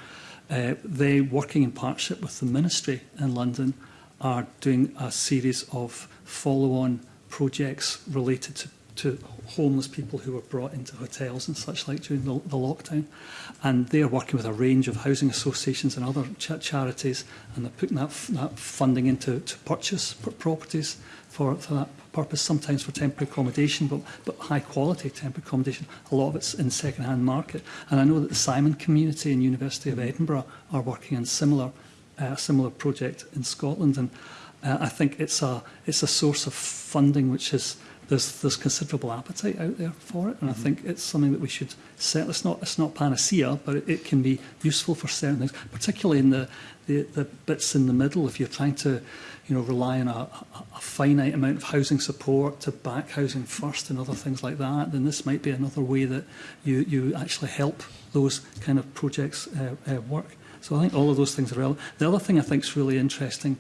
uh, they, working in partnership with the ministry in London, are doing a series of follow-on projects related to to homeless people who were brought into hotels and such like during the, the lockdown. And they're working with a range of housing associations and other ch charities, and they're putting that, that funding into to purchase properties for, for that purpose, sometimes for temporary accommodation, but, but high quality temporary accommodation. A lot of it's in second-hand market. And I know that the Simon community and University of Edinburgh are working on similar, uh, similar project in Scotland. And uh, I think it's a, it's a source of funding which is there's there's considerable appetite out there for it, and mm -hmm. I mm-hmm. think it's something that we should set. It's not it's not panacea, but it, it can be useful for certain things, particularly in the, the the bits in the middle. If you're trying to, you know, rely on a, a, a finite amount of housing support to back housing first and other things like that, then this might be another way that you you actually help those kind of projects uh, uh, work. So I think all of those things are relevant. The other thing I think is really interesting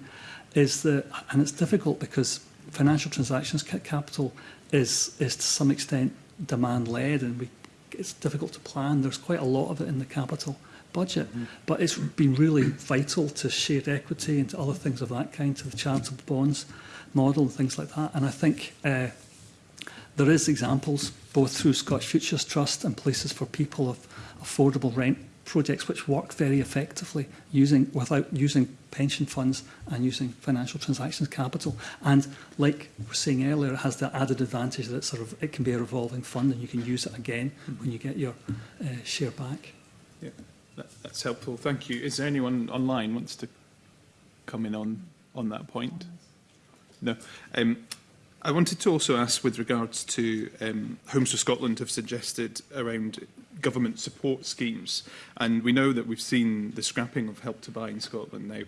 is that, and it's difficult because financial transactions capital is, is to some extent demand-led and we, it's difficult to plan. There's quite a lot of it in the capital budget, mm -hmm. but it's been really vital to shared equity and to other things of that kind, to the charitable bonds model and things like that. And I think uh, there is examples both through Scottish Futures Trust and Places for People of affordable rent projects which work very effectively using without using pension funds and using financial transactions capital. And like were saying earlier, it has the added advantage that it sort of it can be a revolving fund and you can use it again when you get your uh, share back. Yeah, that, that's helpful. Thank you. Is there anyone online wants to come in on on that point? No. Um, I wanted to also ask with regards to um, Homes for Scotland have suggested around government support schemes. And we know that we've seen the scrapping of Help to Buy in Scotland. Now,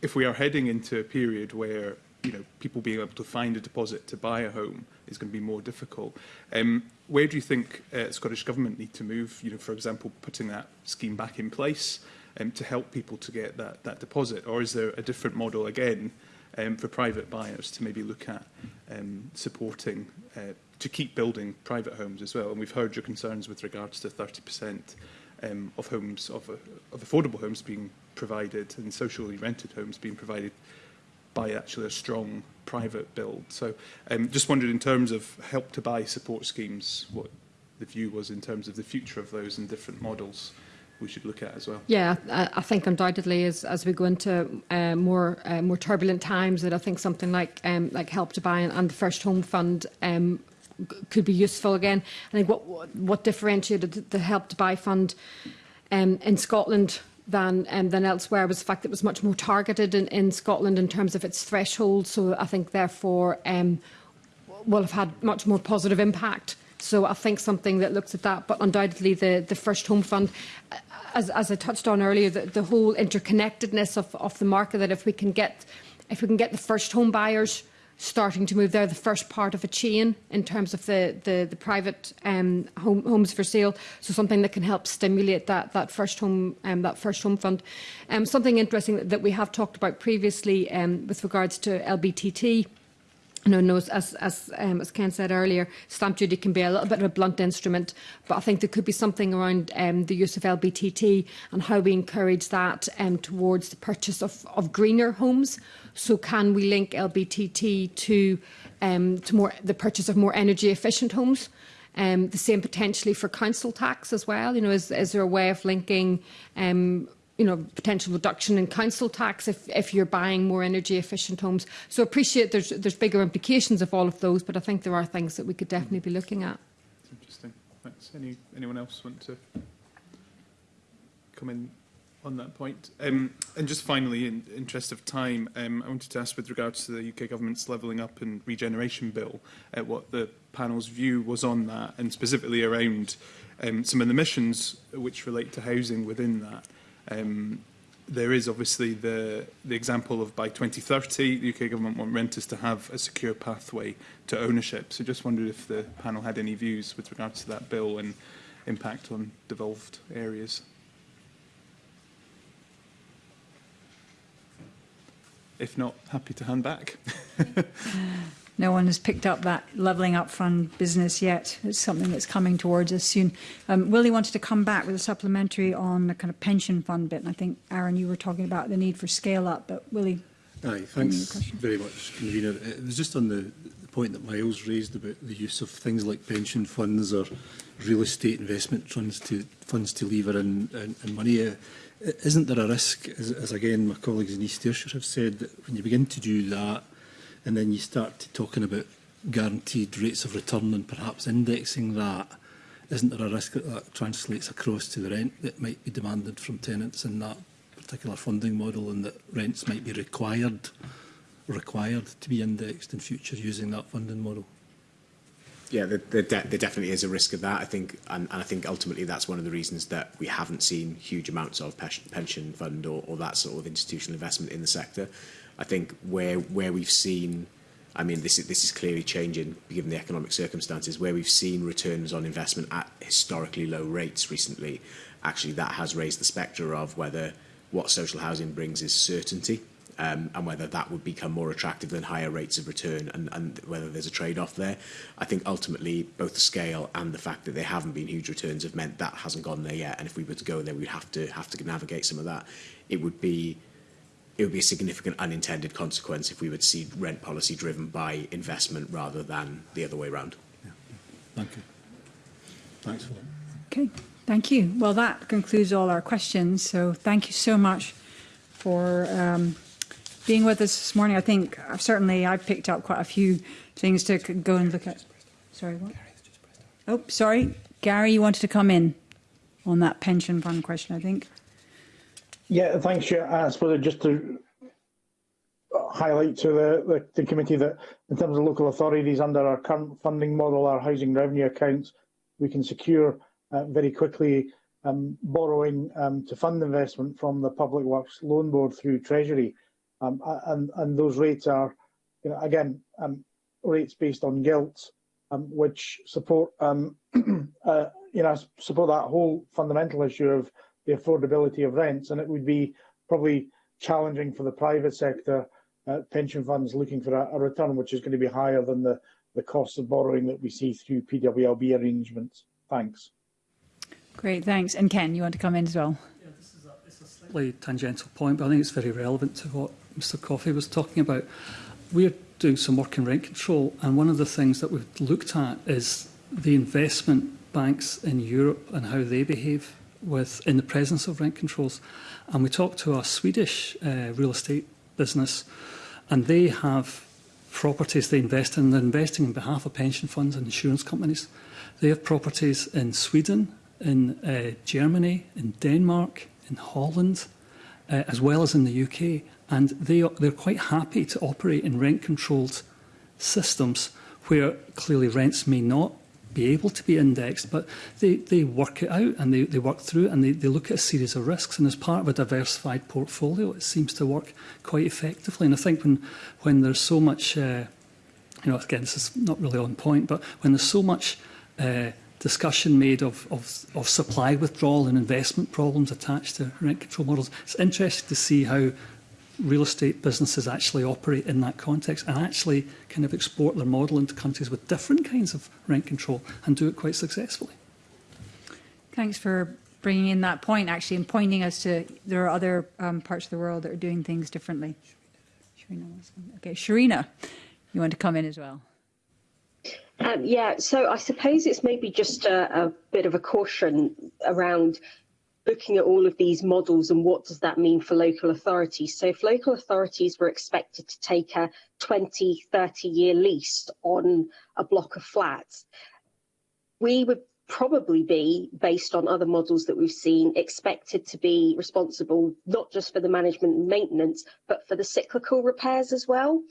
if we are heading into a period where you know, people being able to find a deposit to buy a home is going to be more difficult. Um, where do you think uh, Scottish Government need to move, you know, for example, putting that scheme back in place um, to help people to get that, that deposit? Or is there a different model again um, for private buyers to maybe look at um, supporting uh, to keep building private homes as well. And we've heard your concerns with regards to 30% um, of homes, of, uh, of affordable homes being provided and socially rented homes being provided by actually a strong private build. So um, just wondered in terms of help to buy support schemes, what the view was in terms of the future of those and different models. Mm -hmm. we should look at as well. Yeah, I think undoubtedly as, as we go into uh, more uh, more turbulent times, that I think something like um, like Help to Buy and, and the First Home Fund um, could be useful again. I think what what differentiated the Help to Buy fund um, in Scotland than um, than elsewhere was the fact that it was much more targeted in, in Scotland in terms of its threshold. So I think therefore um, will have had much more positive impact So I think something that looks at that, but undoubtedly the, the First Home Fund, uh, as, as I touched on earlier, the, the whole interconnectedness of, of the market, that if we can get if we can get the first home buyers starting to move, there, the first part of a chain in terms of the, the, the private um, home, homes for sale. So something that can help stimulate that, that first home um, that first home fund. Um, something interesting that we have talked about previously um, with regards to LBTT no, no. as, as, um, as Ken said earlier, stamp duty can be a little bit of a blunt instrument, but I think there could be something around um, the use of LBTT and how we encourage that um, towards the purchase of, of greener homes. So can we link LBTT to, um, to more, the purchase of more energy efficient homes? Um, the same potentially for council tax as well. You know, is, is there a way of linking um, you know, potential reduction in council tax if, if you're buying more energy efficient homes. So appreciate there's, there's bigger implications of all of those, but I think there are things that we could definitely be looking at. Interesting. Thanks. Any, anyone else want to come in on that point? Um, and just finally, in interest of time, um, I wanted to ask with regards to the UK government's levelling up and regeneration bill, uh, what the panel's view was on that, and specifically around um, some of the missions which relate to housing within that. Um, there is obviously the, the example of by 2030, the UK government want renters to have a secure pathway to ownership. So just wondered if the panel had any views with regards to that bill and impact on devolved areas. If not, happy to hand back. No one has picked up that Levelling Up Fund business yet. It's something that's coming towards us soon. Um, Willie wanted to come back with a supplementary on the kind of pension fund bit, and I think, Aaron, you were talking about the need for scale up, but Willie... Aye, thanks very much, Convener. It uh, was just on the, the point that Miles raised about the use of things like pension funds or real estate investment funds to, funds to lever in, in, in money. Uh, isn't there a risk, as, as again my colleagues in East Ayrshire have said, that when you begin to do that, and then you start talking about guaranteed rates of return and perhaps indexing that, isn't there a risk that that translates across to the rent that might be demanded from tenants in that particular funding model and that rents might be required required to be indexed in future using that funding model? Yeah, there, there, de there definitely is a risk of that. I think, and, and I think ultimately that's one of the reasons that we haven't seen huge amounts of pension fund or, or that sort of institutional investment in the sector. I think where where we've seen, I mean, this is this is clearly changing given the economic circumstances. Where we've seen returns on investment at historically low rates recently, actually that has raised the spectre of whether what social housing brings is certainty. Um, and whether that would become more attractive than higher rates of return and, and whether there's a trade-off there. I think ultimately both the scale and the fact that there haven't been huge returns have meant that hasn't gone there yet. And if we were to go there, we'd have to have to navigate some of that. It would be it would be a significant unintended consequence if we would see rent policy driven by investment rather than the other way around. Yeah. Thank you. Thanks for that. Okay, thank you. Well, that concludes all our questions. So thank you so much for um, being with us this morning. I think I've uh, certainly I've picked up quite a few things to go and look at. Sorry, what? Oh, sorry. Gary, you wanted to come in on that pension fund question, I think. Yeah, thanks, Chair. I suppose just to highlight to the, the, the, committee that in terms of local authorities under our current funding model, our housing revenue accounts, we can secure uh, very quickly um, borrowing um, to fund investment from the Public Works Loan Board through Treasury. Um, and, and those rates are, you know, again, um, rates based on gilt, um, which support, um, uh, you know, support that whole fundamental issue of the affordability of rents, and it would be probably challenging for the private sector uh, pension funds looking for a, a return which is going to be higher than the, the cost of borrowing that we see through PWLB arrangements. Thanks. Great, thanks. And Ken, you want to come in as well? Yeah, this is it's a slightly tangential point, but I think it's very relevant to what Mr Coffey was talking about. We're doing some work in rent control, and one of the things that we've looked at is the investment banks in Europe and how they behave with in the presence of rent controls. And we talked to our Swedish uh, real estate business, and they have properties they invest in. They're investing on behalf of pension funds and insurance companies. They have properties in Sweden, in uh, Germany, in Denmark, in Holland, uh, as well as in the UK. And they are, they're quite happy to operate in rent-controlled systems where clearly rents may not be able to be indexed, but they, they work it out and they, they work through and they, they look at a series of risks. And as part of a diversified portfolio, it seems to work quite effectively. And I think when, when there's so much, uh, you know, again, this is not really on point, but when there's so much uh, discussion made of, of, of supply withdrawal and investment problems attached to rent control models, it's interesting to see how real estate businesses actually operate in that context and actually kind of export their model into countries with different kinds of rent control and do it quite successfully. Thanks for bringing in that point actually and pointing us to there are other um, parts of the world that are doing things differently. Sharina, okay, Sharina, you want to come in as well? Um, yeah, so I suppose it's maybe just a, a, bit of a caution around looking at all of these models and what does that mean for local authorities. So if local authorities were expected to take a 20, 30 year lease on a block of flats, we would probably be, based on other models that we've seen, expected to be responsible not just for the management and maintenance, but for the cyclical repairs as well.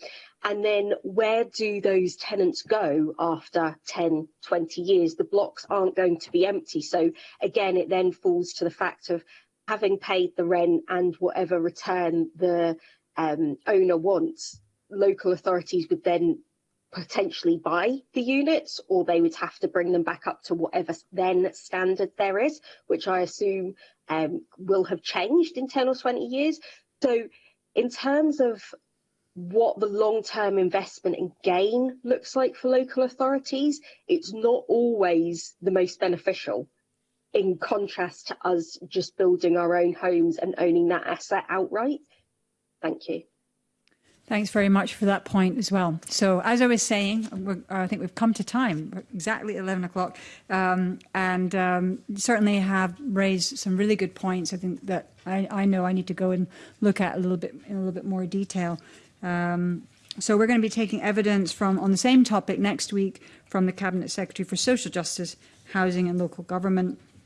And then where do those tenants go after 10, 20 years? The blocks aren't going to be empty. So again, it then falls to the fact of having paid the rent and whatever return the um, owner wants, local authorities would then potentially buy the units, or they would have to bring them back up to whatever then standard there is, which I assume um, will have changed in 10 or 20 years. So in terms of what the long-term investment and gain looks like for local authorities, it's not always the most beneficial in contrast to us just building our own homes and owning that asset outright. Thank you. Thanks very much for that point as well. So as I was saying, I think we've come to time, exactly 11 o'clock, um, and um, certainly have raised some really good points. I think that I, I, know I need to go and look at a little bit in a little bit more detail. Um, so we're going to be taking evidence from on the same topic next week from the Cabinet Secretary for Social Justice, Housing and Local Government